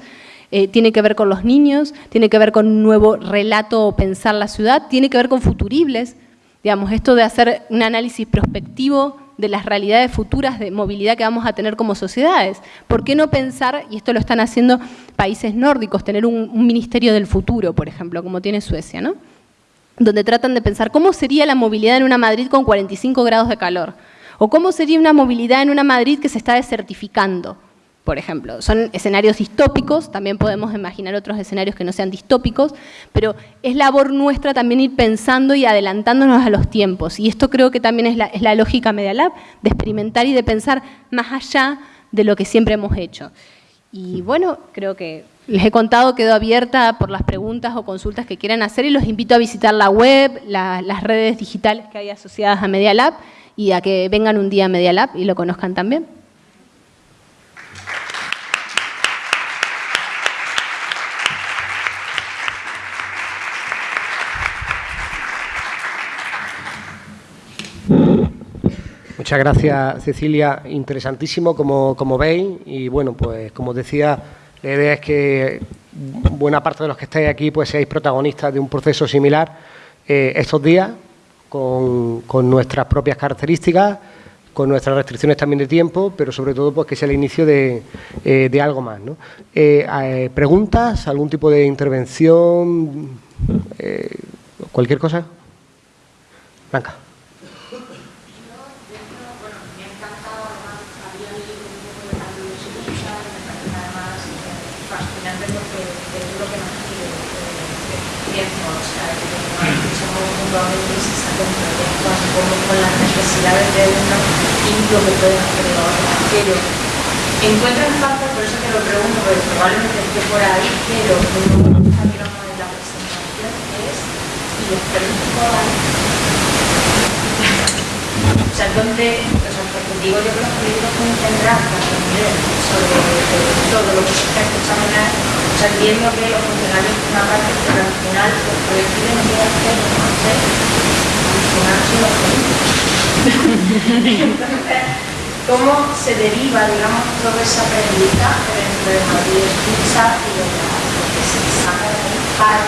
eh, tiene que ver con los niños, tiene que ver con un nuevo relato o pensar la ciudad, tiene que ver con futuribles, digamos, esto de hacer un análisis prospectivo de las realidades futuras de movilidad que vamos a tener como sociedades. ¿Por qué no pensar, y esto lo están haciendo países nórdicos, tener un, un ministerio del futuro, por ejemplo, como tiene Suecia, ¿no? donde tratan de pensar cómo sería la movilidad en una Madrid con 45 grados de calor, o cómo sería una movilidad en una Madrid que se está desertificando, por ejemplo. Son escenarios distópicos, también podemos imaginar otros escenarios que no sean distópicos, pero es labor nuestra también ir pensando y adelantándonos a los tiempos. Y esto creo que también es la, lógica Media Lab, de experimentar y de pensar más allá de lo que siempre hemos hecho. Y bueno, creo que les he contado, quedó abierta por las preguntas o consultas que quieran hacer y los invito a visitar la web, las redes digitales que hay asociadas a Media Lab y a que vengan un día a Media Lab y lo conozcan también. Gracias, Cecilia. Interesantísimo, como, como veis. Y bueno, pues como decía, la idea es que buena parte de los que estáis aquí pues seáis protagonistas de un proceso similar eh, estos días, con, nuestras propias características, con nuestras restricciones también de tiempo, pero sobre todo pues que sea el inicio de, eh, algo más. ¿no? Eh, ¿Preguntas? ¿Algún tipo de intervención? ¿Cualquier cosa? Blanca. Con las necesidades de uno y lo que pueden hacer los otros. Pero encuentran falta, por eso te lo pregunto, porque probablemente esté por ahí, pero lo que gusta en la presentación es, y les pregunto o sea, donde, o sea, porque digo yo que los políticos pueden tendrán que aprender sobre todo lo que se está examinar, o sea, entiendo que los funcionarios una parte, pero al final los colectivos no tienen que hacer, [laughs] ¿cómo se deriva, digamos, todo ese aprendizaje dentro de Madrid Escucha y de lo que se saca de ahí para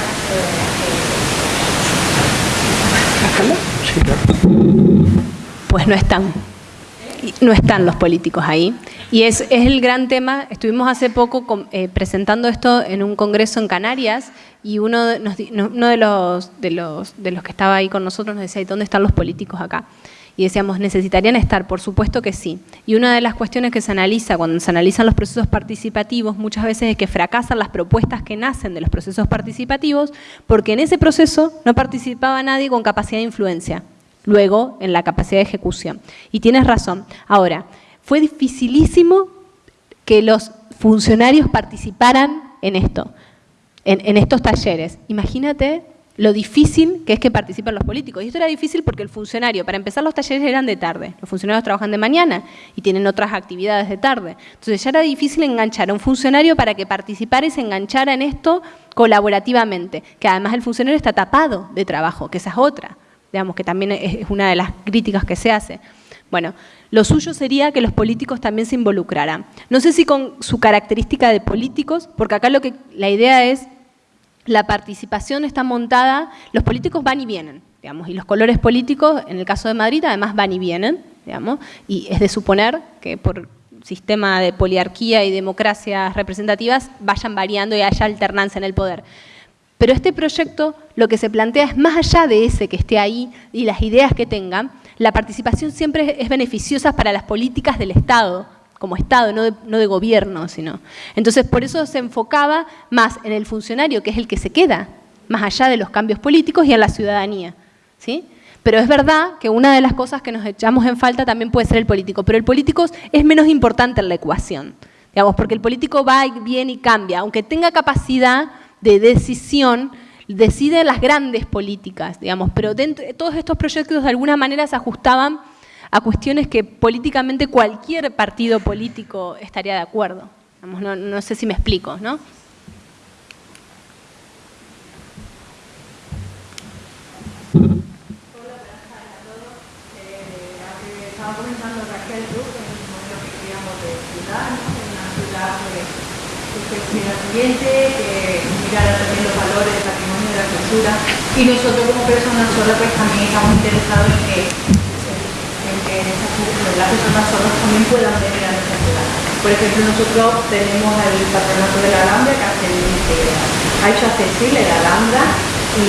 Pues no están. No están los políticos ahí. Y es, el gran tema. Estuvimos hace poco eh, presentando esto en un congreso en Canarias y uno, de, uno de, los, de los que estaba ahí con nosotros nos decía, ¿dónde están los políticos acá? Y decíamos, ¿necesitarían estar? Por supuesto que sí. Y una de las cuestiones que se analiza cuando se analizan los procesos participativos muchas veces es que fracasan las propuestas que nacen de los procesos participativos porque en ese proceso no participaba nadie con capacidad de influencia, luego en la capacidad de ejecución. Y tienes razón. Ahora, Fue dificilísimo que los funcionarios participaran en esto, en, estos talleres. Imagínate lo difícil que es que participen los políticos. Y esto era difícil porque el funcionario, para empezar los talleres eran de tarde, los funcionarios trabajan de mañana y tienen otras actividades de tarde. Entonces ya era difícil enganchar a un funcionario para que participara y se enganchara en esto colaborativamente, que además el funcionario está tapado de trabajo, que esa es otra, digamos que también es una de las críticas que se hace. Bueno, lo suyo sería que los políticos también se involucraran. No sé si con su característica de políticos, porque acá lo que la idea es la participación está montada, los políticos van y vienen, digamos, y los colores políticos, en el caso de Madrid, además van y vienen, digamos, y es de suponer que por sistema de poliarquía y democracias representativas vayan variando y haya alternancia en el poder. Pero este proyecto lo que se plantea es más allá de ese que esté ahí y las ideas que tengan, la participación siempre es beneficiosa para las políticas del Estado, como Estado, no de, gobierno, sino. Entonces, por eso se enfocaba más en el funcionario, que es el que se queda, más allá de los cambios políticos y en la ciudadanía. ¿sí? Pero es verdad que una de las cosas que nos echamos en falta también puede ser el político, pero el político es menos importante en la ecuación, digamos, porque el político va y viene y cambia, aunque tenga capacidad de decisión, decide las grandes políticas, digamos, pero dentro, todos estos proyectos de alguna manera se ajustaban a cuestiones que políticamente cualquier partido político estaría de acuerdo. no, sé si me explico, ¿no? Estaba comentando Raquel Cruz en el modelo que en que que también los valores del patrimonio de la cultura y nosotros como personas solas pues también estamos interesados en que las personas solas también puedan venir a nuestra ciudad. Por ejemplo, nosotros tenemos el patronato de la Alhambra que, ha hecho accesible la Alhambra y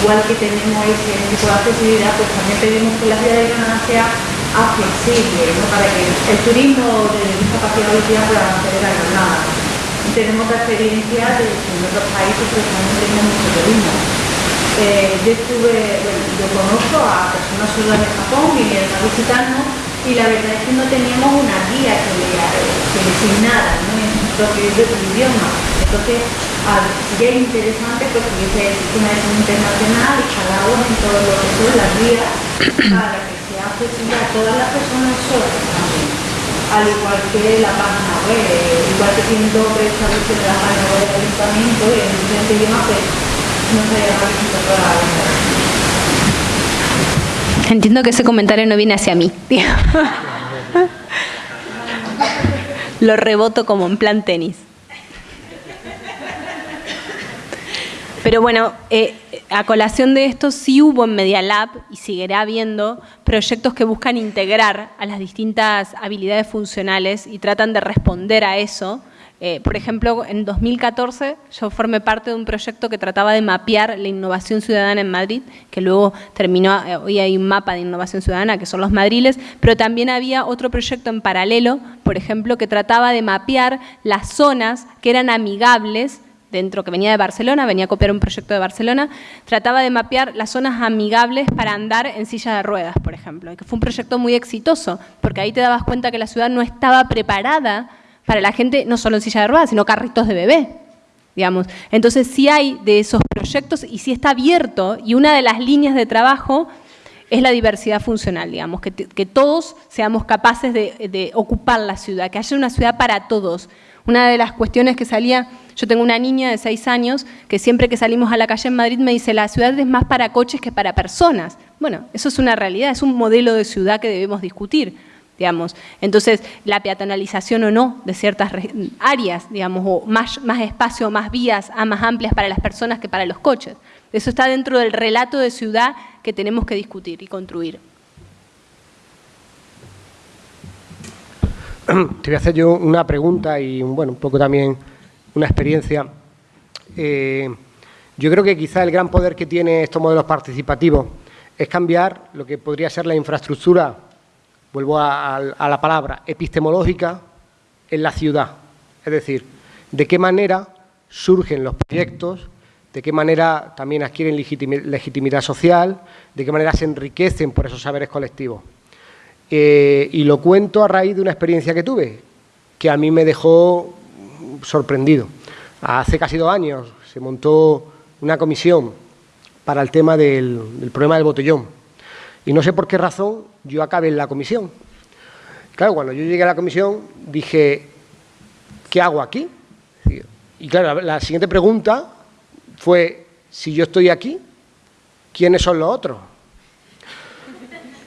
igual que tenemos ese tipo de accesibilidad, pues también pedimos que la ciudad de Granada sea accesible, para que el turismo de discapacidad pueda acceder a Granada. Tenemos la experiencia de que en países pues, también tenemos mucho turismo. Eh, yo estuve, bueno, yo conozco a personas sordas de Japón, vinieron a visitarnos y la verdad es que no teníamos una guía que, le, que designara ¿no? en su propio idioma. Entonces, sería interesante pues, que hubiese una versión internacional y uno en todo lo que son las guías para que sea accesible a todas las personas sordas también. Al igual que la página web, igual que tiene doble establecido la página web del ayuntamiento y en diferentes idiomas, pues, Entiendo que ese comentario no viene hacia mí. [laughs] Lo reboto como en plan tenis. Pero bueno, eh, a colación de esto sí hubo en Media Lab y seguirá habiendo proyectos que buscan integrar a las distintas habilidades funcionales y tratan de responder a eso. Eh, por ejemplo, en 2014 yo formé parte de un proyecto que trataba de mapear la innovación ciudadana en Madrid, que luego terminó, eh, hoy hay un mapa de innovación ciudadana, que son los madriles, pero también había otro proyecto en paralelo, por ejemplo, que trataba de mapear las zonas que eran amigables dentro que venía de Barcelona, venía a copiar un proyecto de Barcelona, trataba de mapear las zonas amigables para andar en silla de ruedas, por ejemplo, que fue un proyecto muy exitoso, porque ahí te dabas cuenta que la ciudad no estaba preparada para la gente no solo en silla de ruedas, sino carritos de bebé. Digamos. Entonces sí hay de esos proyectos y sí está abierto y una de las líneas de trabajo es la diversidad funcional, digamos, que, todos seamos capaces de, de, ocupar la ciudad, que haya una ciudad para todos. Una de las cuestiones que salía, yo tengo una niña de seis años que siempre que salimos a la calle en Madrid me dice, la ciudad es más para coches que para personas. Bueno, eso es una realidad, es un modelo de ciudad que debemos discutir digamos. Entonces, la peatonalización o no de ciertas áreas, digamos, o más, más espacio, más vías más amplias para las personas que para los coches. Eso está dentro del relato de ciudad que tenemos que discutir y construir. Te voy a hacer yo una pregunta y, bueno, un poco también una experiencia. Eh, yo creo que quizá el gran poder que tiene estos modelos participativos es cambiar lo que podría ser la infraestructura vuelvo a, la palabra, epistemológica en la ciudad. Es decir, de qué manera surgen los proyectos, de qué manera también adquieren legitimidad social, de qué manera se enriquecen por esos saberes colectivos. Eh, y lo cuento a raíz de una experiencia que tuve, que a mí me dejó sorprendido. Hace casi dos años se montó una comisión para el tema del, problema del botellón. Y no sé por qué razón yo acabé en la comisión. Claro, cuando yo llegué a la comisión dije, ¿qué hago aquí? Y claro, la siguiente pregunta fue, si yo estoy aquí, ¿quiénes son los otros?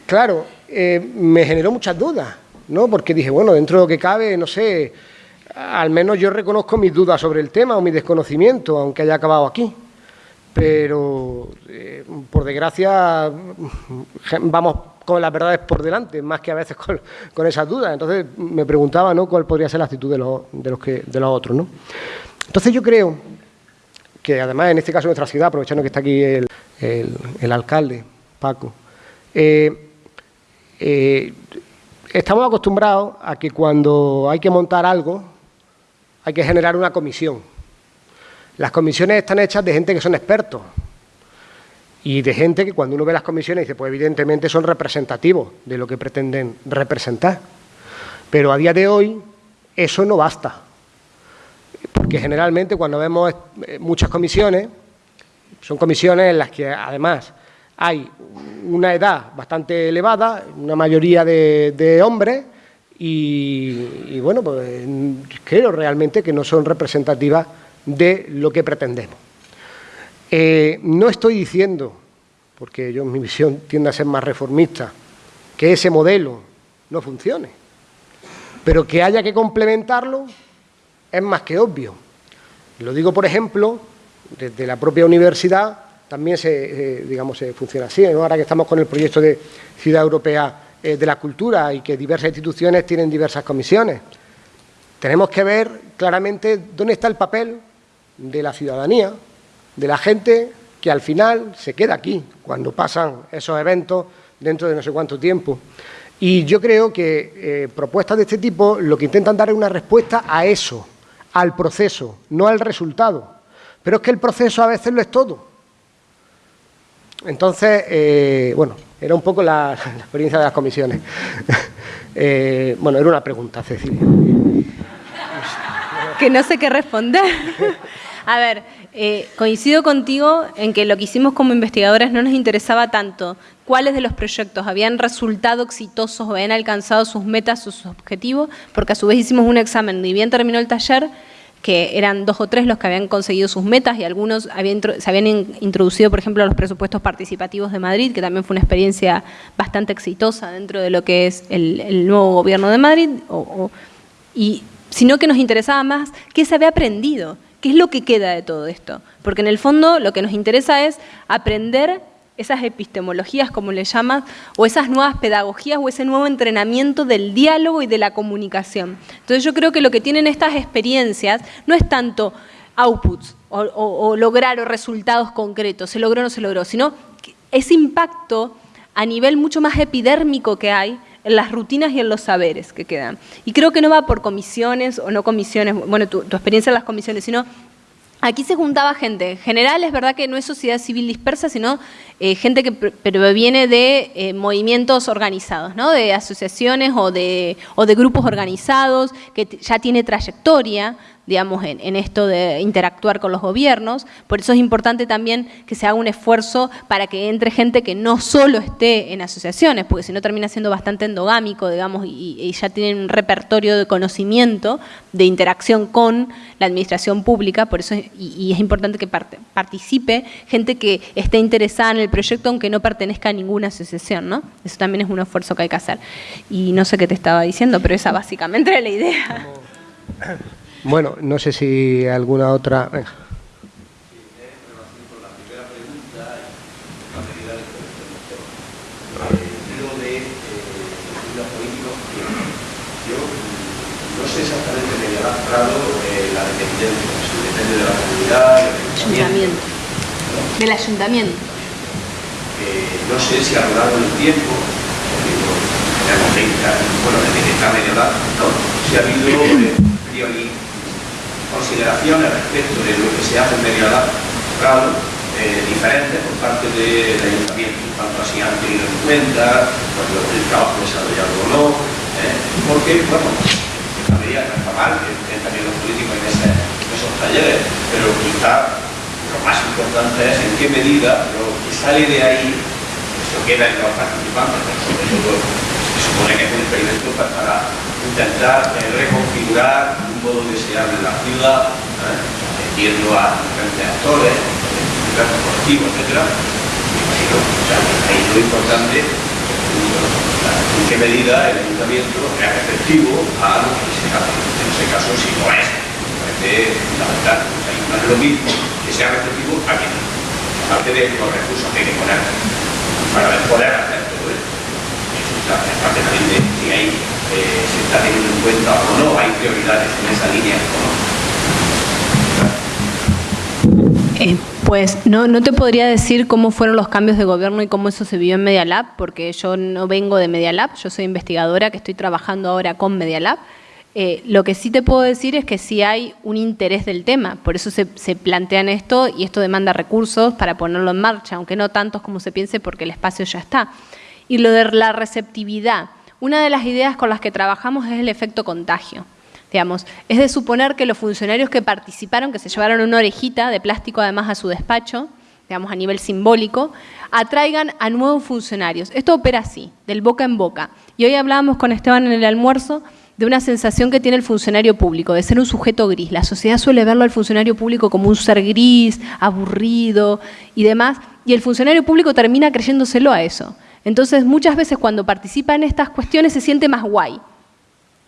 Claro, eh, me generó muchas dudas, ¿no? Porque dije, bueno, dentro de lo que cabe, no sé, al menos yo reconozco mis dudas sobre el tema o mi desconocimiento, aunque haya acabado aquí. Pero, eh, por desgracia, vamos con las verdades por delante, más que a veces con, esas dudas. Entonces, me preguntaba ¿no? cuál podría ser la actitud de los, de los, que, de los otros. ¿no? Entonces, yo creo que, además, en este caso, nuestra ciudad, aprovechando que está aquí el, el, alcalde, Paco, eh, eh, estamos acostumbrados a que cuando hay que montar algo, hay que generar una comisión. Las comisiones están hechas de gente que son expertos y de gente que cuando uno ve las comisiones dice, pues evidentemente son representativos de lo que pretenden representar. Pero a día de hoy eso no basta, porque generalmente cuando vemos eh, muchas comisiones, son comisiones en las que además hay una edad bastante elevada, una mayoría de, hombres, y, bueno, pues creo realmente que no son representativas de lo que pretendemos. Eh, no estoy diciendo, porque yo mi visión tiende a ser más reformista, que ese modelo no funcione, pero que haya que complementarlo es más que obvio. Lo digo, por ejemplo, desde la propia universidad, también se, eh, digamos, se funciona así. Ahora que estamos con el proyecto de Ciudad Europea eh, de la Cultura y que diversas instituciones tienen diversas comisiones, tenemos que ver claramente dónde está el papel de la ciudadanía, de la gente que al final se queda aquí cuando pasan esos eventos dentro de no sé cuánto tiempo. Y yo creo que eh, propuestas de este tipo lo que intentan dar es una respuesta a eso, al proceso, no al resultado. Pero es que el proceso a veces lo es todo. Entonces, eh, bueno, era un poco [laughs] la, experiencia de las comisiones. [laughs] Eh, bueno, era una pregunta, Cecilia. Que no sé qué responder. A ver, eh, coincido contigo en que lo que hicimos como investigadores no nos interesaba tanto cuáles de los proyectos habían resultado exitosos o habían alcanzado sus metas sus objetivos, porque a su vez hicimos un examen, y bien terminó el taller, que eran dos o tres los que habían conseguido sus metas y algunos se habían introducido, por ejemplo, a los presupuestos participativos de Madrid, que también fue una experiencia bastante exitosa dentro de lo que es el, nuevo gobierno de Madrid, y sino que nos interesaba más qué se había aprendido, qué es lo que queda de todo esto. Porque en el fondo lo que nos interesa es aprender esas epistemologías, como le llamas, o esas nuevas pedagogías o ese nuevo entrenamiento del diálogo y de la comunicación. Entonces yo creo que lo que tienen estas experiencias no es tanto outputs o, lograr o resultados concretos, se logró o no se logró, sino ese impacto a nivel mucho más epidérmico que hay en las rutinas y en los saberes que quedan. Y creo que no va por comisiones o no comisiones, bueno, tu, tu experiencia en las comisiones, sino Aquí se juntaba gente. En general es verdad que no es sociedad civil dispersa, sino eh, gente que proviene de eh, movimientos organizados, ¿no? de asociaciones o de, o de grupos organizados, que ya tiene trayectoria, digamos, en, esto de interactuar con los gobiernos. Por eso es importante también que se haga un esfuerzo para que entre gente que no solo esté en asociaciones, porque si no termina siendo bastante endogámico, digamos, y, ya tienen un repertorio de conocimiento, de interacción con la administración pública, por eso y, es importante que participe gente que esté interesada en el proyecto aunque no pertenezca a ninguna asociación, ¿no? Eso también es un esfuerzo que hay que hacer. Y no sé qué te estaba diciendo, pero esa básicamente era la idea. [laughs] Bueno, no sé si alguna otra... Venga. no sé exactamente de qué Prado la dependencia, si depende de la comunidad, del ayuntamiento. Del ayuntamiento. Eh, no sé si a lo largo del tiempo, bueno, desde que está medio no, si ha habido eh, consideraciones respecto de lo que se hace en medio Prado, eh, diferentes por parte del ayuntamiento, tanto así han tenido en cuenta, cuando el trabajo desarrollado o no, ¿eh? porque, bueno, debería mal que también los políticos en, ese, en esos talleres, pero quizá lo más importante es en qué medida lo que sale de ahí se queda en los participantes, se supone que es un experimento para intentar eh, reconfigurar un modo deseable en la ciudad, ¿eh? metiendo a diferentes actores, diversos colectivos, etc. O sea, ahí lo importante en qué medida el ayuntamiento es receptivo a lo que se hace. En ese caso, si no es, parece fundamental. O sea, no es lo mismo que sea receptivo a que no. Aparte de los recursos que hay que poner para poder hacer todo esto. Aparte también de si hay, eh, se está teniendo en cuenta o no, hay prioridades en esa línea o no. Eh, pues no, no te podría decir cómo fueron los cambios de gobierno y cómo eso se vio en Media Lab, porque yo no vengo de Media Lab, yo soy investigadora que estoy trabajando ahora con Media Lab. Eh, lo que sí te puedo decir es que sí hay un interés del tema, por eso se, plantean esto y esto demanda recursos para ponerlo en marcha, aunque no tantos como se piense porque el espacio ya está. Y lo de la receptividad, una de las ideas con las que trabajamos es el efecto contagio. Digamos, es de suponer que los funcionarios que participaron, que se llevaron una orejita de plástico además a su despacho, digamos a nivel simbólico, atraigan a nuevos funcionarios. Esto opera así, del boca en boca. Y hoy hablábamos con Esteban en el almuerzo de una sensación que tiene el funcionario público, de ser un sujeto gris. La sociedad suele verlo al funcionario público como un ser gris, aburrido y demás, y el funcionario público termina creyéndoselo a eso. Entonces, muchas veces cuando participa en estas cuestiones se siente más guay,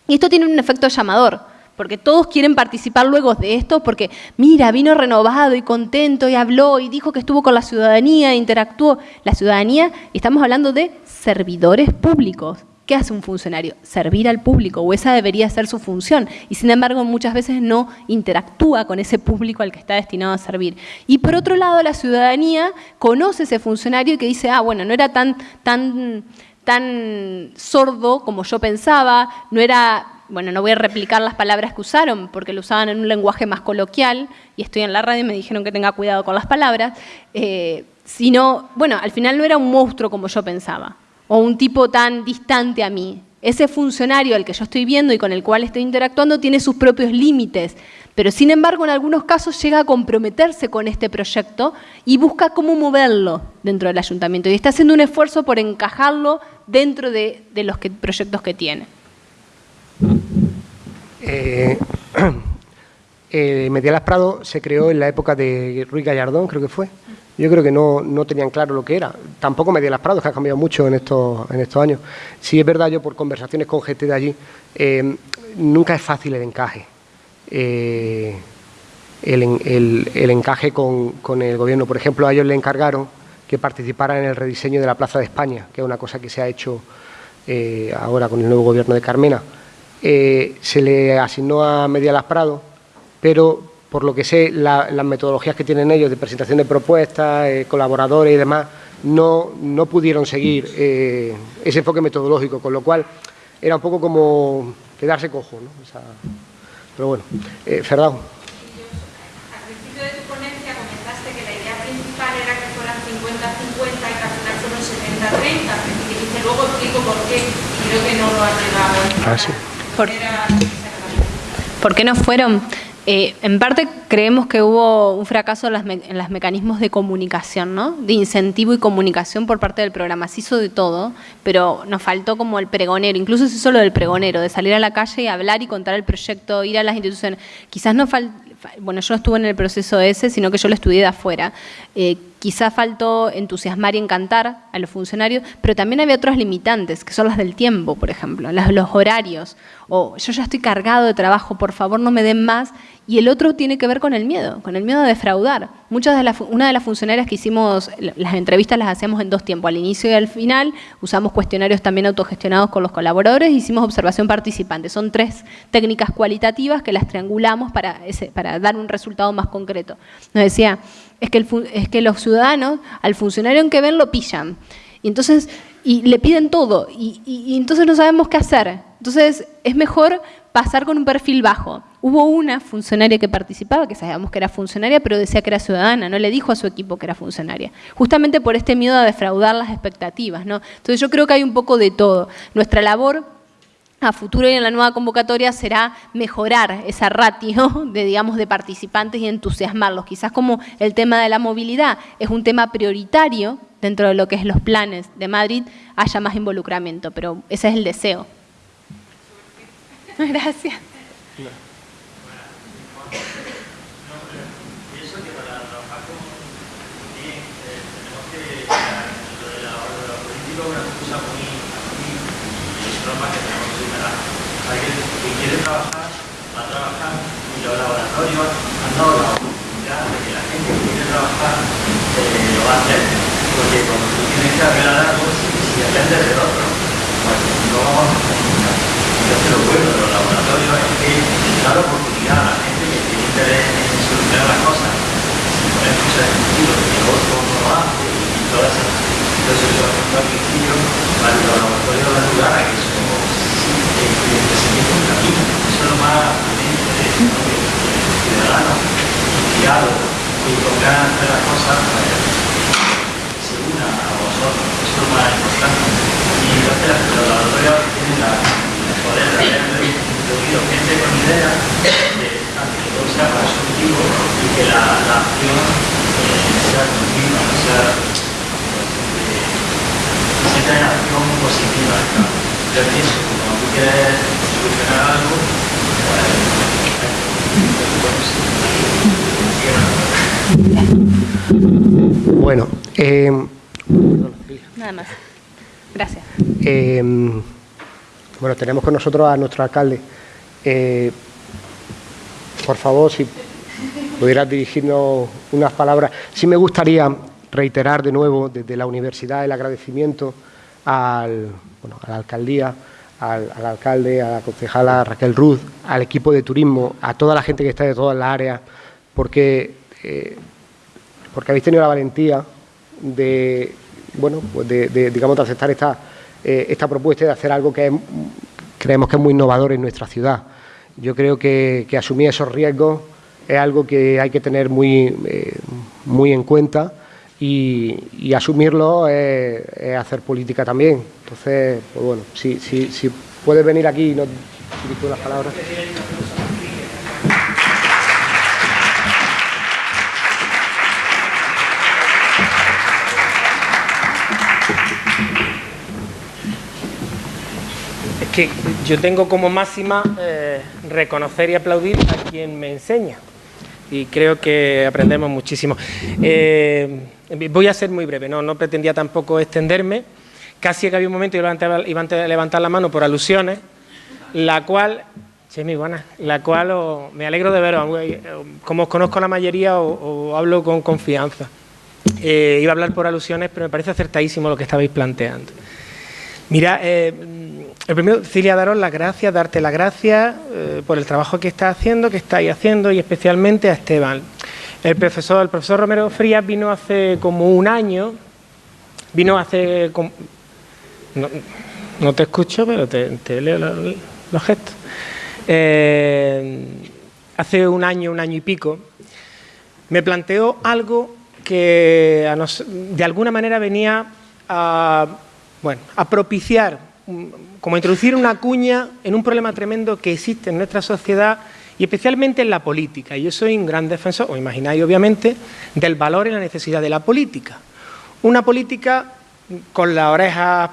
y esto tiene un efecto llamador, porque todos quieren participar luego de esto, porque mira, vino renovado y contento y habló y dijo que estuvo con la ciudadanía, interactuó. La ciudadanía, estamos hablando de servidores públicos. ¿Qué hace un funcionario? Servir al público, o esa debería ser su función. Y sin embargo, muchas veces no interactúa con ese público al que está destinado a servir. Y por otro lado, la ciudadanía conoce ese funcionario que dice, ah, bueno, no era tan, tan tan sordo como yo pensaba, no era, bueno, no voy a replicar las palabras que usaron porque lo usaban en un lenguaje más coloquial y estoy en la radio y me dijeron que tenga cuidado con las palabras, eh, sino, bueno, al final no era un monstruo como yo pensaba o un tipo tan distante a mí. Ese funcionario al que yo estoy viendo y con el cual estoy interactuando tiene sus propios límites, pero sin embargo en algunos casos llega a comprometerse con este proyecto y busca cómo moverlo dentro del ayuntamiento y está haciendo un esfuerzo por encajarlo dentro de, los proyectos que tiene. Eh, [clears throat] eh, Medialas Prado se creó en la época de Ruiz Gallardón, creo que fue. Yo creo que no, no tenían claro lo que era. Tampoco Medialas Prado, que ha cambiado mucho en estos, en estos años. Sí es verdad, yo por conversaciones con gente de allí, eh, nunca es fácil el encaje eh, el, el, encaje con, con, el gobierno. Por ejemplo, a ellos le encargaron que participara en el rediseño de la Plaza de España, que es una cosa que se ha hecho eh, ahora con el nuevo gobierno de Carmena. Se le asignó a Medialas Prado, pero por lo que sé, la, las metodologías que tienen ellos de presentación de propuestas, eh, colaboradores y demás, no, no pudieron seguir eh, ese enfoque metodológico, con lo cual era un poco como quedarse cojo. ¿no? O sea, pero bueno, eh, Fernando. Al principio de tu ponencia comentaste que la idea principal era que fueran 50-50 y que al final fueron 70-30, y que luego explico por qué, y creo que no lo has llegado. Ah, sí. ¿Por, ¿Por qué no fueron? Eh, en parte creemos que hubo un fracaso en, las en los mecanismos de comunicación, ¿no? de incentivo y comunicación por parte del programa. Se hizo de todo, pero nos faltó como el pregonero, incluso se hizo lo del pregonero, de salir a la calle y hablar y contar el proyecto, ir a las instituciones. Quizás no faltó, bueno, yo no estuve en el proceso ese, sino que yo lo estudié de afuera. Eh, quizá faltó entusiasmar y encantar a los funcionarios, pero también había otras limitantes, que son las del tiempo, por ejemplo, las, los horarios, o yo ya estoy cargado de trabajo, por favor no me den más, y el otro tiene que ver con el miedo, con el miedo a defraudar. Muchas de las, una de las funcionarias que hicimos, las entrevistas las hacíamos en dos tiempos, al inicio y al final, usamos cuestionarios también autogestionados con los colaboradores, hicimos observación participante. Son tres técnicas cualitativas que las triangulamos para, para dar un resultado más concreto. Nos decía, es que, el, es que los ciudadanos al funcionario en que ven lo pillan. Y entonces, y le piden todo, y, y, y entonces no sabemos qué hacer Entonces, es mejor pasar con un perfil bajo. Hubo una funcionaria que participaba, que sabíamos que era funcionaria, pero decía que era ciudadana, no le dijo a su equipo que era funcionaria. Justamente por este miedo a defraudar las expectativas. ¿no? Entonces yo creo que hay un poco de todo. Nuestra labor a futuro y en la nueva convocatoria será mejorar esa ratio de, digamos, de participantes y entusiasmarlos. Quizás como el tema de la movilidad es un tema prioritario dentro de lo que es los planes de Madrid, haya más involucramiento, pero ese es el deseo. Gracias. Trabajar, va a trabajar y los laboratorios han dado la oportunidad de que la gente que quiere trabajar eh, lo va a hacer, porque cuando tú tienes que arreglar algo, si, si dependes de otro, pues no vamos a funcionar. Entonces lo bueno de los laboratorios es que da la oportunidad a la gente que tiene interés en solucionar las cosas, si poner cosas de sentido, que el otro no lo hace y todas esas entonces, yo al principio, para los laboratorios van a ayudar a que eso un camino. Eso es lo más ciudadano, guiado y de hacer las cosas, se una a vosotros. Eso es lo más importante. Y entonces los laboratorios tienen la, el poder de haber introducido gente con ideas de que todo sea constructivo y que la, la acción sea continua, sea siempre en acción positiva. Yo pienso quieres solucionar algo, Bueno, eh, Nada más. Gracias. Eh, bueno, tenemos con nosotros a nuestro alcalde. Eh, por favor, si pudieras dirigirnos unas palabras. Sí me gustaría reiterar de nuevo desde la universidad el agradecimiento al, bueno, a la alcaldía, al, alcalde, a la concejala Raquel Ruz, al equipo de turismo, a toda la gente que está de todas las áreas, porque, eh, porque habéis tenido la valentía de, bueno, pues de, digamos, de aceptar esta, eh, esta propuesta y de hacer algo que creemos que es muy innovador en nuestra ciudad. Yo creo que, asumir esos riesgos es algo que hay que tener muy, eh, muy en cuenta y, asumirlo es, hacer política también. Entonces, pues bueno, si, si, si puedes venir aquí y nos dirigir las palabras. Es que yo tengo como máxima eh, reconocer y aplaudir a quien me enseña y creo que aprendemos muchísimo. Eh, Voy a ser muy breve, no, no pretendía tampoco extenderme. Casi que había un momento y iba a levantar la mano por alusiones, la cual, muy buena, la cual me alegro de veros, eh, como os conozco la mayoría, o, hablo con confianza. Eh, iba a hablar por alusiones, pero me parece acertadísimo lo que estabais planteando. Mira, el primero, Cilia, daros las gracias, darte las gracias por el trabajo que estás haciendo, que estáis haciendo, y especialmente a Esteban. El profesor, el profesor Romero Frías vino hace como un año, vino hace... no, te escucho, pero te, leo los, gestos. Eh, hace un año, un año y pico, me planteó algo que de alguna manera venía a, bueno, a propiciar, como introducir una cuña en un problema tremendo que existe en nuestra sociedad y especialmente en la política. Y yo soy un gran defensor, o imagináis obviamente, del valor y la necesidad de la política. Una política con las orejas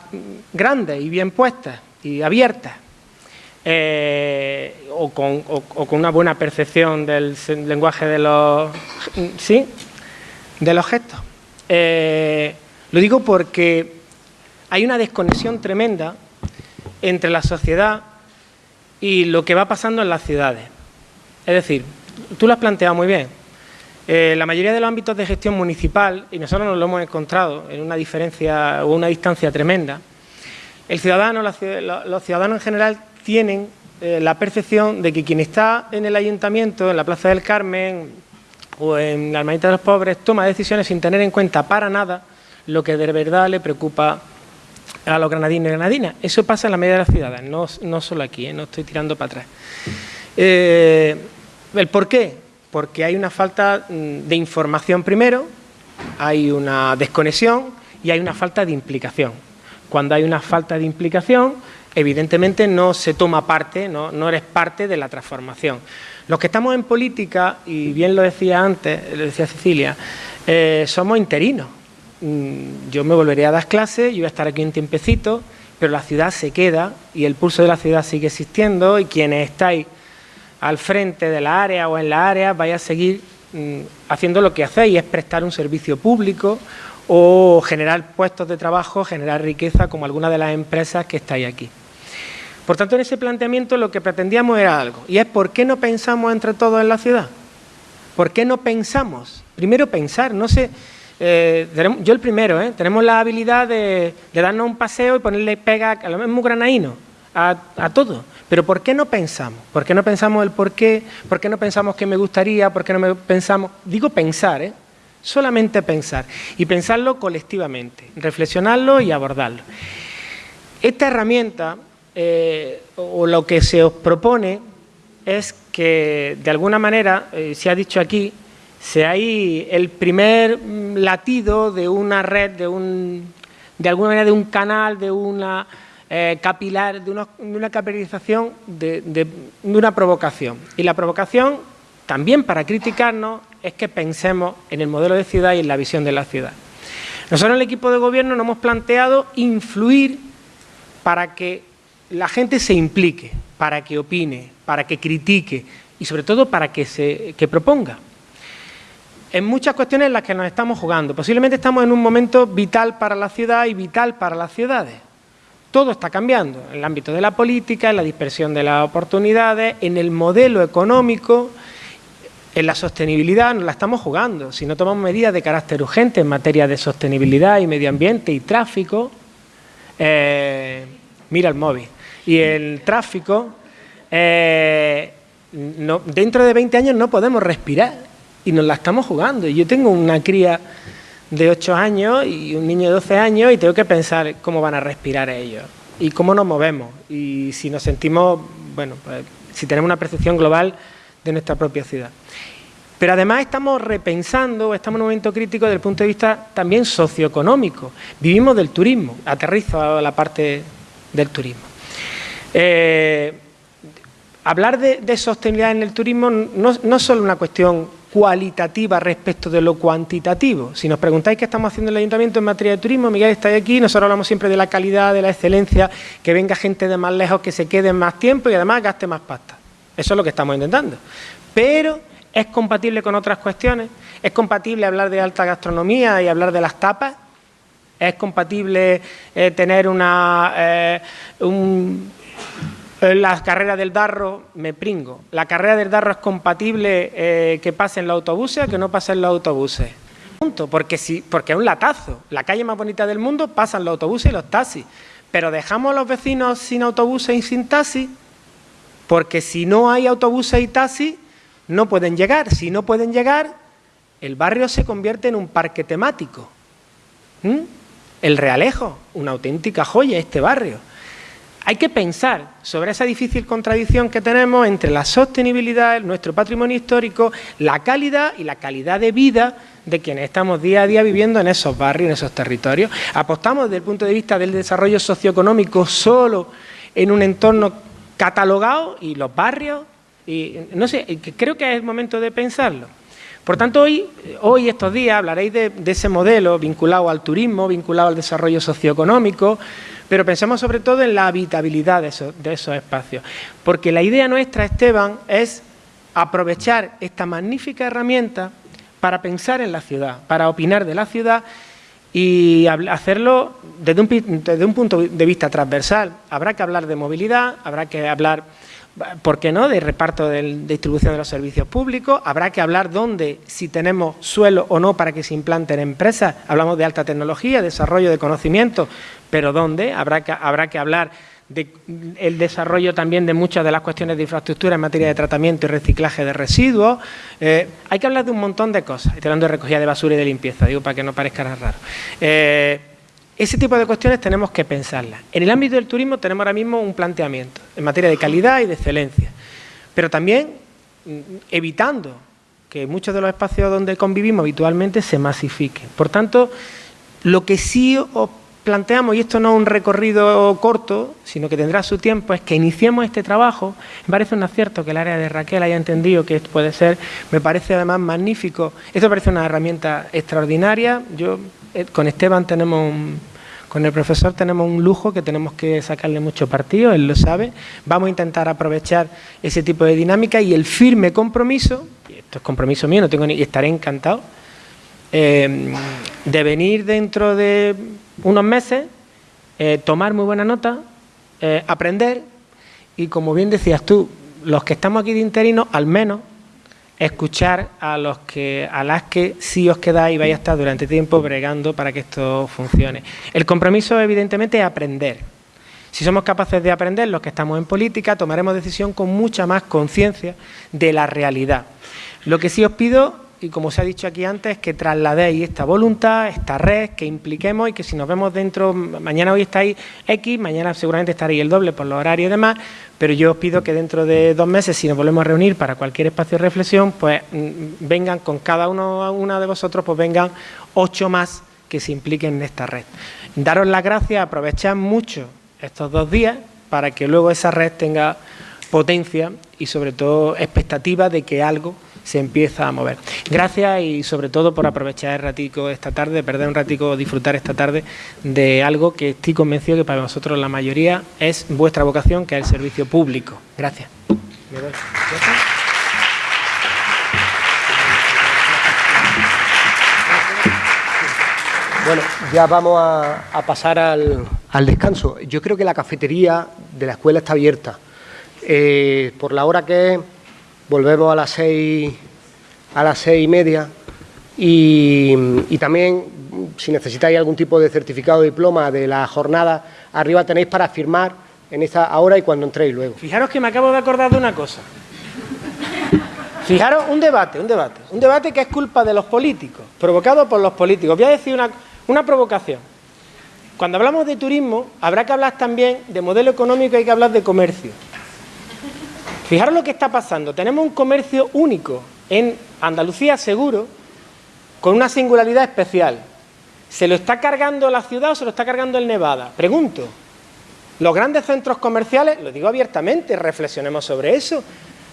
grandes y bien puestas y abiertas, eh, o, con, una buena percepción del lenguaje de los, ¿sí? de los gestos. Eh, lo digo porque hay una desconexión tremenda entre la sociedad y lo que va pasando en las ciudades. Es decir, tú lo has planteado muy bien. Eh, la mayoría de los ámbitos de gestión municipal, y nosotros nos lo hemos encontrado en una diferencia o una distancia tremenda, el ciudadano, los ciudadanos en general tienen eh, la percepción de que quien está en el ayuntamiento, en la Plaza del Carmen o en la Hermanita de los Pobres, toma decisiones sin tener en cuenta para nada lo que de verdad le preocupa a los granadinos y granadinas. Eso pasa en la mayoría de las ciudades, no, no solo aquí, ¿eh? no estoy tirando para atrás. Eh, ¿El por qué? Porque hay una falta mm, de información primero, hay una desconexión y hay una falta de implicación. Cuando hay una falta de implicación, evidentemente no se toma parte, no, no eres parte de la transformación. Los que estamos en política, y bien lo decía antes, lo decía Cecilia, eh, somos interinos. Mm, yo me volvería a dar clases, yo voy a estar aquí un tiempecito, pero la ciudad se queda y el pulso de la ciudad sigue existiendo y quienes estáis al frente de la área o en la área vais a seguir mm, haciendo lo que hacéis, es prestar un servicio público o generar puestos de trabajo, generar riqueza como algunas de las empresas que estáis aquí. Por tanto, en ese planteamiento lo que pretendíamos era algo, y es ¿por qué no pensamos entre todos en la ciudad? ¿Por qué no pensamos? Primero pensar, no sé, eh, yo el primero, ¿eh? tenemos la habilidad de, darnos un paseo y ponerle pega a lo mismo granaíno, a, a, todo. Pero ¿por qué no pensamos? ¿Por qué no pensamos el por qué? ¿Por qué no pensamos que me gustaría? ¿Por qué no me pensamos? Digo pensar, ¿eh? solamente pensar. Y pensarlo colectivamente, reflexionarlo y abordarlo. Esta herramienta o lo que se os propone es que de alguna manera, se ha dicho aquí, seáis el primer mm, latido de una red, de, un, de alguna manera de un canal, de una eh, capilar, de una, capilarización, de, una provocación. Y la provocación, también para criticarnos, es que pensemos en el modelo de ciudad y en la visión de la ciudad. Nosotros en el equipo de gobierno nos hemos planteado influir para que la gente se implique, para que opine, para que critique y sobre todo para que, se, proponga. En muchas cuestiones en las que nos estamos jugando. Posiblemente estamos en un momento vital para la ciudad y vital para las ciudades. Todo está cambiando en el ámbito de la política, en la dispersión de las oportunidades, en el modelo económico, en la sostenibilidad, nos la estamos jugando. Si no tomamos medidas de carácter urgente en materia de sostenibilidad y medio ambiente y tráfico, eh, mira el móvil y el tráfico, eh, dentro de 20 años no podemos respirar y nos la estamos jugando. Yo tengo una cría de 8 años y un niño de 12 años y tengo que pensar cómo van a respirar ellos y cómo nos movemos y si nos sentimos, bueno, pues, si tenemos una percepción global de nuestra propia ciudad. Pero además estamos repensando, estamos en un momento crítico desde el punto de vista también socioeconómico. Vivimos del turismo, aterrizo a la parte del turismo. Eh, hablar de, sostenibilidad en el turismo no, es solo una cuestión cualitativa respecto de lo cuantitativo. Si nos preguntáis qué estamos haciendo en el Ayuntamiento en materia de turismo, Miguel está aquí, nosotros hablamos siempre de la calidad, de la excelencia, que venga gente de más lejos, que se quede más tiempo y además gaste más pasta. Eso es lo que estamos intentando. Pero es compatible con otras cuestiones, es compatible hablar de alta gastronomía y hablar de las tapas, es compatible eh, tener una, eh, un, la carrera del Darro, me pringo. La carrera del Darro es compatible eh, que pase en los autobuses o que no pase en los autobuses. Punto, porque, si, porque es un latazo. La calle más bonita del mundo pasan los autobuses y los taxis. Pero dejamos a los vecinos sin autobuses y sin taxis, porque si no hay autobuses y taxis, no pueden llegar. Si no pueden llegar, el barrio se convierte en un parque temático. ¿Mm? El Realejo, una auténtica joya este barrio. Hay que pensar sobre esa difícil contradicción que tenemos entre la sostenibilidad, nuestro patrimonio histórico, la calidad y la calidad de vida de quienes estamos día a día viviendo en esos barrios, en esos territorios. Apostamos desde el punto de vista del desarrollo socioeconómico solo en un entorno catalogado y los barrios, y no sé, creo que es el momento de pensarlo. Por tanto, hoy, hoy estos días, hablaréis de, de ese modelo vinculado al turismo, vinculado al desarrollo socioeconómico, pero pensemos sobre todo en la habitabilidad de esos, espacios. Porque la idea nuestra, Esteban, es aprovechar esta magnífica herramienta para pensar en la ciudad, para opinar de la ciudad y hacerlo desde un, desde un punto de vista transversal. Habrá que hablar de movilidad, habrá que hablar ¿por qué no?, de reparto de distribución de los servicios públicos. Habrá que hablar dónde, si tenemos suelo o no para que se implanten empresas. Hablamos de alta tecnología, desarrollo de conocimiento, pero ¿dónde? Habrá que, habrá que hablar del desarrollo también de muchas de las cuestiones de infraestructura en materia de tratamiento y reciclaje de residuos. Eh, hay que hablar de un montón de cosas. Estoy hablando de recogida de basura y de limpieza, digo para que no parezca raro. Eh, ese tipo de cuestiones tenemos que pensarlas. En el ámbito del turismo tenemos ahora mismo un planteamiento en materia de calidad y de excelencia, pero también mm, evitando que muchos de los espacios donde convivimos habitualmente se masifiquen. Por tanto, lo que sí os planteamos, y esto no es un recorrido corto, sino que tendrá su tiempo, es que iniciemos este trabajo. Me parece un acierto que el área de Raquel haya entendido que esto puede ser, me parece además magnífico. Esto parece una herramienta extraordinaria. Yo eh, con Esteban tenemos con el profesor tenemos un lujo que tenemos que sacarle mucho partido, él lo sabe. Vamos a intentar aprovechar ese tipo de dinámica y el firme compromiso, y esto es compromiso mío, no tengo ni, y estaré encantado, eh, de venir dentro de unos meses, eh, tomar muy buena nota, eh, aprender y, como bien decías tú, los que estamos aquí de interino, al menos escuchar a los que a las que sí os quedáis y vais a estar durante tiempo bregando para que esto funcione. El compromiso, evidentemente, es aprender. Si somos capaces de aprender, los que estamos en política, tomaremos decisión con mucha más conciencia de la realidad. Lo que sí os pido y como se ha dicho aquí antes, que trasladéis esta voluntad, esta red, que impliquemos y que si nos vemos dentro, mañana hoy estáis X, mañana seguramente estaréis el doble por los horarios y demás, pero yo os pido que dentro de dos meses, si nos volvemos a reunir para cualquier espacio de reflexión, pues mm, vengan con cada uno una de vosotros, pues vengan ocho más que se impliquen en esta red. Daros las gracias, aprovechad mucho estos dos días para que luego esa red tenga potencia y sobre todo expectativa de que algo se empieza a mover. Gracias y sobre todo por aprovechar el ratico esta tarde, perder un ratico, disfrutar esta tarde de algo que estoy convencido que para nosotros la mayoría es vuestra vocación, que es el servicio público. Gracias. Bueno, ya vamos a, pasar al, descanso. Yo creo que la cafetería de la escuela está abierta. Eh, por la hora que volvemos a las seis, a las seis y media y, también si necesitáis algún tipo de certificado o diploma de la jornada, arriba tenéis para firmar en esta ahora y cuando entréis luego. Fijaros que me acabo de acordar de una cosa. Fijaros, un debate, un debate, un debate que es culpa de los políticos, provocado por los políticos. Voy a decir una, una provocación. Cuando hablamos de turismo, habrá que hablar también de modelo económico y hay que hablar de comercio. Fijaros lo que está pasando. Tenemos un comercio único en Andalucía, seguro, con una singularidad especial. ¿Se lo está cargando la ciudad o se lo está cargando el Nevada? Pregunto. Los grandes centros comerciales, lo digo abiertamente, reflexionemos sobre eso.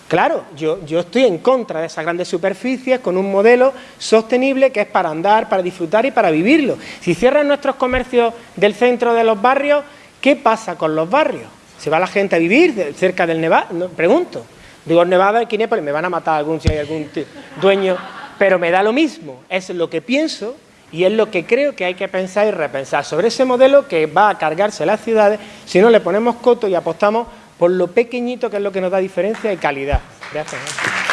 Claro, yo, yo, estoy en contra de esas grandes superficies con un modelo sostenible que es para andar, para disfrutar y para vivirlo. Si cierran nuestros comercios del centro de los barrios, ¿qué pasa con los barrios? ¿Se va la gente a vivir cerca del Nevada? Pregunto. Digo, Nevada y Kinépolis, me van a matar algún, si hay algún dueño, pero me da lo mismo. Es lo que pienso y es lo que creo que hay que pensar y repensar sobre ese modelo que va a cargarse las ciudades si no le ponemos coto y apostamos por lo pequeñito que es lo que nos da diferencia y calidad. Gracias.